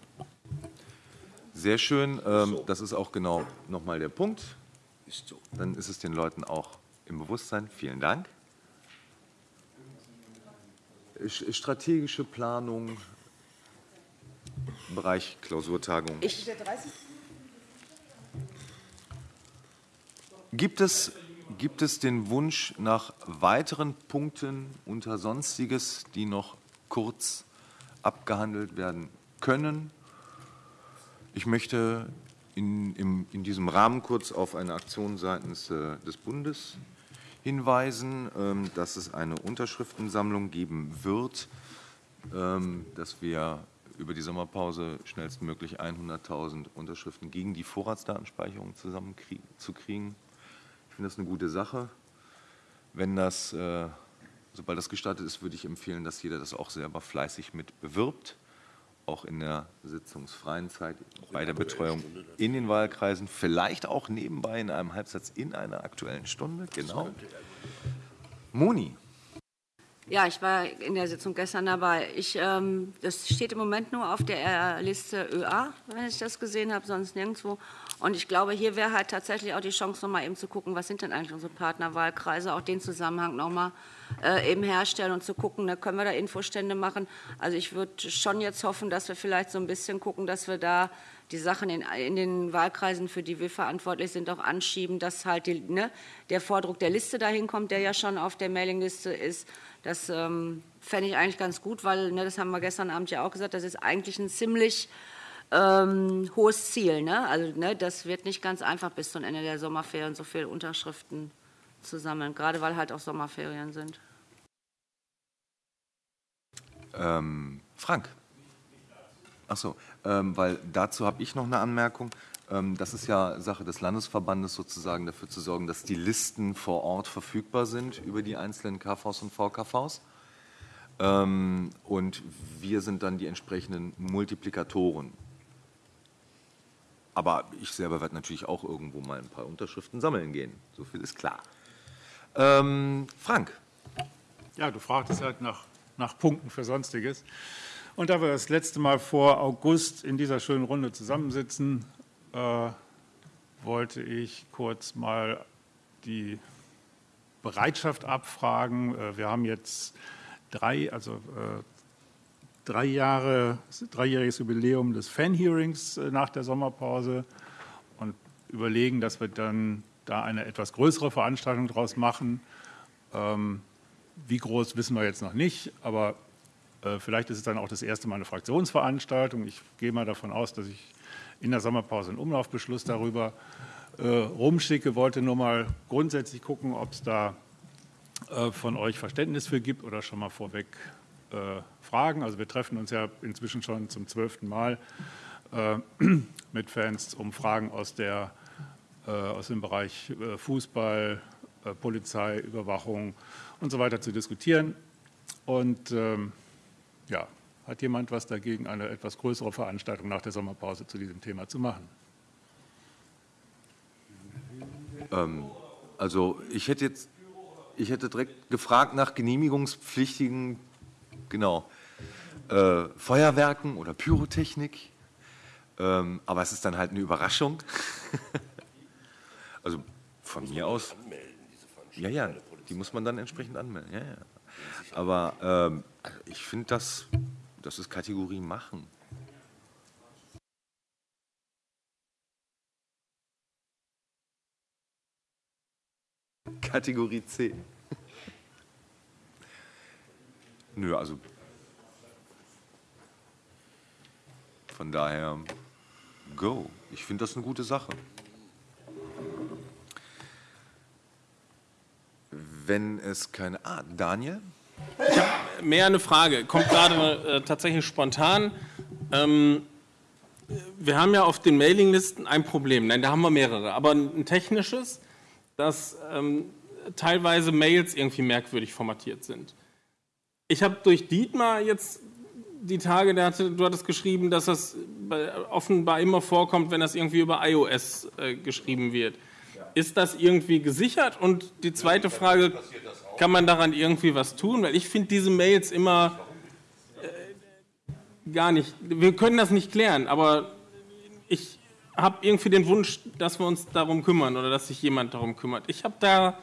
Sehr schön. Ähm, das ist auch genau nochmal der Punkt. Dann ist es den Leuten auch im Bewusstsein. Vielen Dank. Strategische Planung, Bereich Klausurtagung. Ich gibt, es, gibt es den Wunsch nach weiteren Punkten unter Sonstiges, die noch kurz abgehandelt werden können? Ich möchte in, in, in diesem Rahmen kurz auf eine Aktion seitens äh, des Bundes hinweisen, ähm, dass es eine Unterschriftensammlung geben wird, ähm, dass wir über die Sommerpause schnellstmöglich 100.000 Unterschriften gegen die Vorratsdatenspeicherung zusammenzukriegen. Ich finde das eine gute Sache. Wenn das, äh, sobald das gestartet ist, würde ich empfehlen, dass jeder das auch selber fleißig mit bewirbt, auch in der sitzungsfreien Zeit, bei der Betreuung in den Wahlkreisen, vielleicht auch nebenbei in einem Halbsatz in einer aktuellen Stunde. Genau. Moni. Ja, ich war in der Sitzung gestern dabei. Ich, ähm, das steht im Moment nur auf der Liste ÖA, wenn ich das gesehen habe, sonst nirgendwo. Und ich glaube, hier wäre halt tatsächlich auch die Chance, noch mal eben zu gucken, was sind denn eigentlich unsere Partnerwahlkreise, auch den Zusammenhang noch mal äh, eben herstellen und zu gucken, da ne, können wir da Infostände machen. Also ich würde schon jetzt hoffen, dass wir vielleicht so ein bisschen gucken, dass wir da die Sachen in, in, den Wahlkreisen, für die wir verantwortlich sind, auch anschieben, dass halt die, ne, der Vordruck der Liste dahin kommt, der ja schon auf der Mailingliste ist das ähm, fände ich eigentlich ganz gut, weil, ne, das haben wir gestern Abend ja auch gesagt, das ist eigentlich ein ziemlich ähm, hohes Ziel. Ne? Also ne, das wird nicht ganz einfach bis zum Ende der Sommerferien so viele Unterschriften zu sammeln, gerade weil halt auch Sommerferien sind. Ähm, Frank. Ach so, ähm, weil dazu habe ich noch eine Anmerkung. Ähm, das ist ja Sache des Landesverbandes sozusagen dafür zu sorgen, dass die Listen vor Ort verfügbar sind über die einzelnen KVs und VKVs. Ähm, und wir sind dann die entsprechenden Multiplikatoren. Aber ich selber werde natürlich auch irgendwo mal ein paar Unterschriften sammeln gehen. So viel ist klar. Ähm, Frank. Ja, du fragtest halt nach, nach Punkten für Sonstiges. Und da wir das letzte Mal vor August in dieser schönen Runde zusammensitzen, äh, wollte ich kurz mal die Bereitschaft abfragen. Äh, wir haben jetzt drei, also äh, drei Jahre, dreijähriges Jubiläum des Fan-Hearings äh, nach der Sommerpause und überlegen, dass wir dann da eine etwas größere Veranstaltung daraus machen. Ähm, wie groß wissen wir jetzt noch nicht, aber äh, vielleicht ist es dann auch das erste Mal eine Fraktionsveranstaltung. Ich gehe mal davon aus, dass ich in der Sommerpause einen Umlaufbeschluss darüber äh, rumschicke. Wollte nur mal grundsätzlich gucken, ob es da äh, von euch Verständnis für gibt oder schon mal vorweg äh, Fragen. Also wir treffen uns ja inzwischen schon zum zwölften Mal äh, <clears throat> mit Fans, um Fragen aus, der, äh, aus dem Bereich äh, Fußball, Polizei, Überwachung und so weiter zu diskutieren. Und ähm, ja, hat jemand was dagegen, eine etwas größere Veranstaltung nach der Sommerpause zu diesem Thema zu machen? Ähm, also ich hätte jetzt, ich hätte direkt gefragt nach genehmigungspflichtigen, genau, äh, Feuerwerken oder Pyrotechnik. Ähm, aber es ist dann halt eine Überraschung. <laughs> also von mir aus. Ja, ja, die muss man dann entsprechend anmelden. Ja, ja. Aber ähm, ich finde, das, das ist Kategorie machen. Kategorie C. Nö, also von daher, go. Ich finde das eine gute Sache. Wenn es keine. Ah, Daniel? Habe mehr eine Frage. Kommt gerade äh, tatsächlich spontan. Ähm, wir haben ja auf den Mailinglisten ein Problem. Nein, da haben wir mehrere. Aber ein technisches, dass ähm, teilweise Mails irgendwie merkwürdig formatiert sind. Ich habe durch Dietmar jetzt die Tage, der hatte, du hattest geschrieben, dass das offenbar immer vorkommt, wenn das irgendwie über iOS äh, geschrieben wird. Ist das irgendwie gesichert? Und die zweite Frage, kann man daran irgendwie was tun? Weil ich finde diese Mails immer äh, gar nicht, wir können das nicht klären, aber ich habe irgendwie den Wunsch, dass wir uns darum kümmern oder dass sich jemand darum kümmert. Ich habe da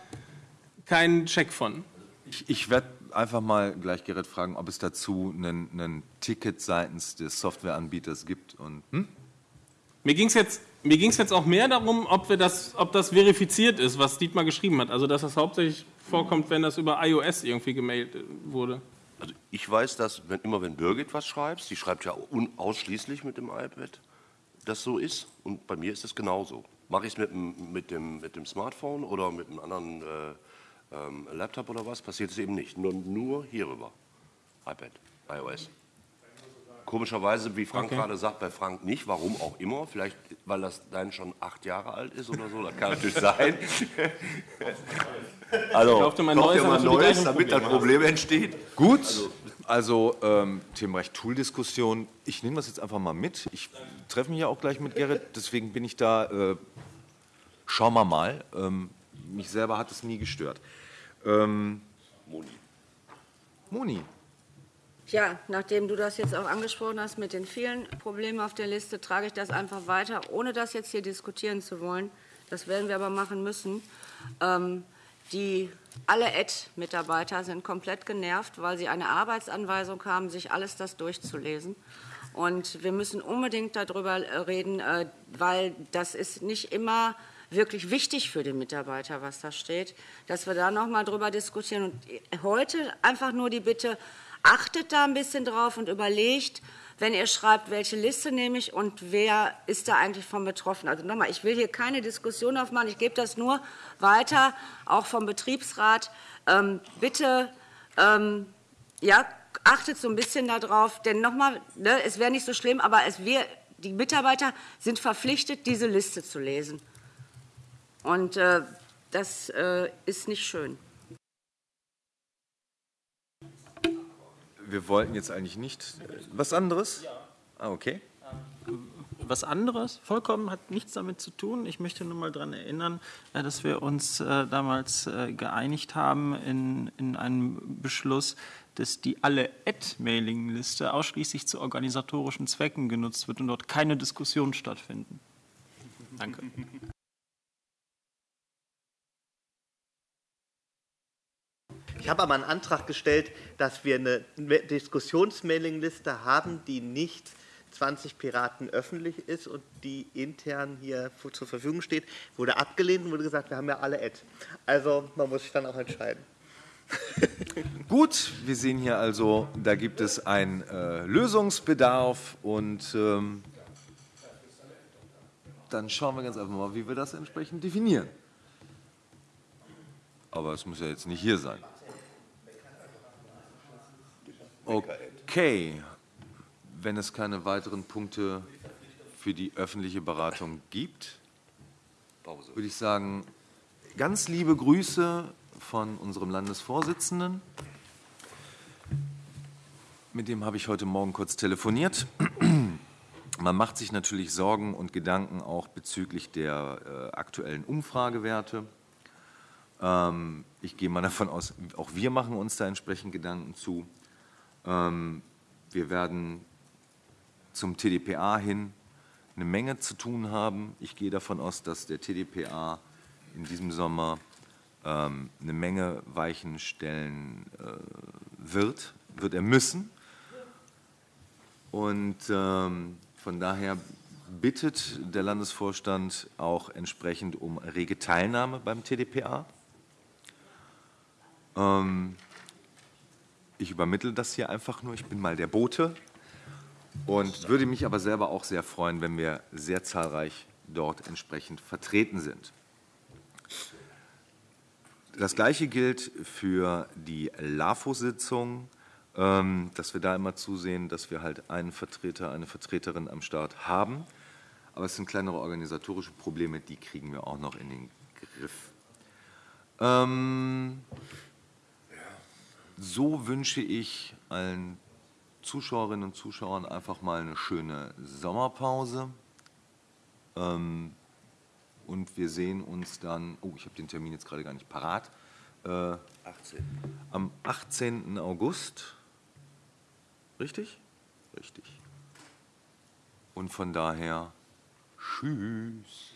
keinen Check von. Ich, ich werde einfach mal gleich Gerrit fragen, ob es dazu einen, Ticket seitens des Softwareanbieters gibt. Und, hm? Mir ging es jetzt mir ging es jetzt auch mehr darum, ob, wir das, ob das verifiziert ist, was Dietmar geschrieben hat. Also, dass das hauptsächlich vorkommt, wenn das über iOS irgendwie gemailt wurde. Also ich weiß, dass wenn, immer wenn Birgit was schreibt, sie schreibt ja ausschließlich mit dem iPad, das so ist. Und bei mir ist es genauso. Mache ich es mit, mit, dem, mit dem Smartphone oder mit einem anderen äh, ähm, Laptop oder was, passiert es eben nicht. Nur, nur hierüber. iPad, iOS. Komischerweise, wie Frank okay. gerade sagt, bei Frank nicht. Warum auch immer. Vielleicht, weil das dann schon acht Jahre alt ist oder so. Das kann natürlich <laughs> sein. also, kauft mal neues, mal neues damit das Problem entsteht. Gut. Also, also ähm, Themenrecht Tool-Diskussion. Ich nehme das jetzt einfach mal mit. Ich treffe mich ja auch gleich mit Gerrit. Deswegen bin ich da. Äh, schauen wir mal. Ähm, mich selber hat es nie gestört. Ähm, Moni. Moni, ja, nachdem du das jetzt auch angesprochen hast mit den vielen Problemen auf der Liste, trage ich das einfach weiter, ohne das jetzt hier diskutieren zu wollen. Das werden wir aber machen müssen. Ähm, die alle Ad-Mitarbeiter sind komplett genervt, weil sie eine Arbeitsanweisung haben, sich alles das durchzulesen. Und wir müssen unbedingt darüber reden, äh, weil das ist nicht immer wirklich wichtig für den Mitarbeiter, was da steht, dass wir da noch mal drüber diskutieren. Und heute einfach nur die Bitte, achtet da ein bisschen drauf und überlegt, wenn ihr schreibt, welche Liste nehme ich und wer ist da eigentlich von betroffen. Also nochmal, ich will hier keine Diskussion aufmachen, ich gebe das nur weiter, auch vom Betriebsrat. Ähm, bitte, ähm, ja, achtet so ein bisschen darauf, denn nochmal, ne, es wäre nicht so schlimm, aber es wär, die Mitarbeiter sind verpflichtet, diese Liste zu lesen. Und äh, das äh, ist nicht schön. Wir wollten jetzt eigentlich nicht. Was anderes? Ja. Ah, okay. Was anderes, vollkommen hat nichts damit zu tun. Ich möchte nur mal daran erinnern, äh, dass wir uns äh, damals äh, geeinigt haben in, in einem Beschluss, dass die alle Ad-Mailing-Liste ausschließlich zu organisatorischen Zwecken genutzt wird und dort keine Diskussionen stattfinden. Danke. Ich habe aber einen Antrag gestellt, dass wir eine Diskussionsmailingliste haben, die nicht 20 Piraten öffentlich ist und die intern hier zur Verfügung steht, wurde abgelehnt und wurde gesagt, wir haben ja alle Ad. Also man muss sich dann auch entscheiden. <laughs> Gut, wir sehen hier also, da gibt es einen äh, Lösungsbedarf und ähm, dann schauen wir ganz einfach mal, wie wir das entsprechend definieren. Aber es muss ja jetzt nicht hier sein. Okay, wenn es keine weiteren Punkte für die öffentliche Beratung gibt, würde ich sagen, ganz liebe Grüße von unserem Landesvorsitzenden. Mit dem habe ich heute Morgen kurz telefoniert. Man macht sich natürlich Sorgen und Gedanken auch bezüglich der äh, aktuellen Umfragewerte. Ähm, ich gehe mal davon aus, auch wir machen uns da entsprechend Gedanken zu. Ähm, wir werden zum TDPA hin eine Menge zu tun haben. Ich gehe davon aus, dass der TDPA in diesem Sommer ähm, eine Menge Weichen stellen äh, wird, wird er müssen. Und ähm, von daher bittet der Landesvorstand auch entsprechend um rege Teilnahme beim TDPA. Ähm, ich übermittle das hier einfach nur, ich bin mal der Bote und würde mich aber selber auch sehr freuen, wenn wir sehr zahlreich dort entsprechend vertreten sind. Das Gleiche gilt für die LAFO-Sitzung, ähm, dass wir da immer zusehen, dass wir halt einen Vertreter, eine Vertreterin am Start haben. Aber es sind kleinere organisatorische Probleme, die kriegen wir auch noch in den Griff. Ähm, so wünsche ich allen Zuschauerinnen und Zuschauern einfach mal eine schöne Sommerpause. Ähm, und wir sehen uns dann, oh, ich habe den Termin jetzt gerade gar nicht parat, äh, 18. am 18. August. Richtig? Richtig. Und von daher, tschüss.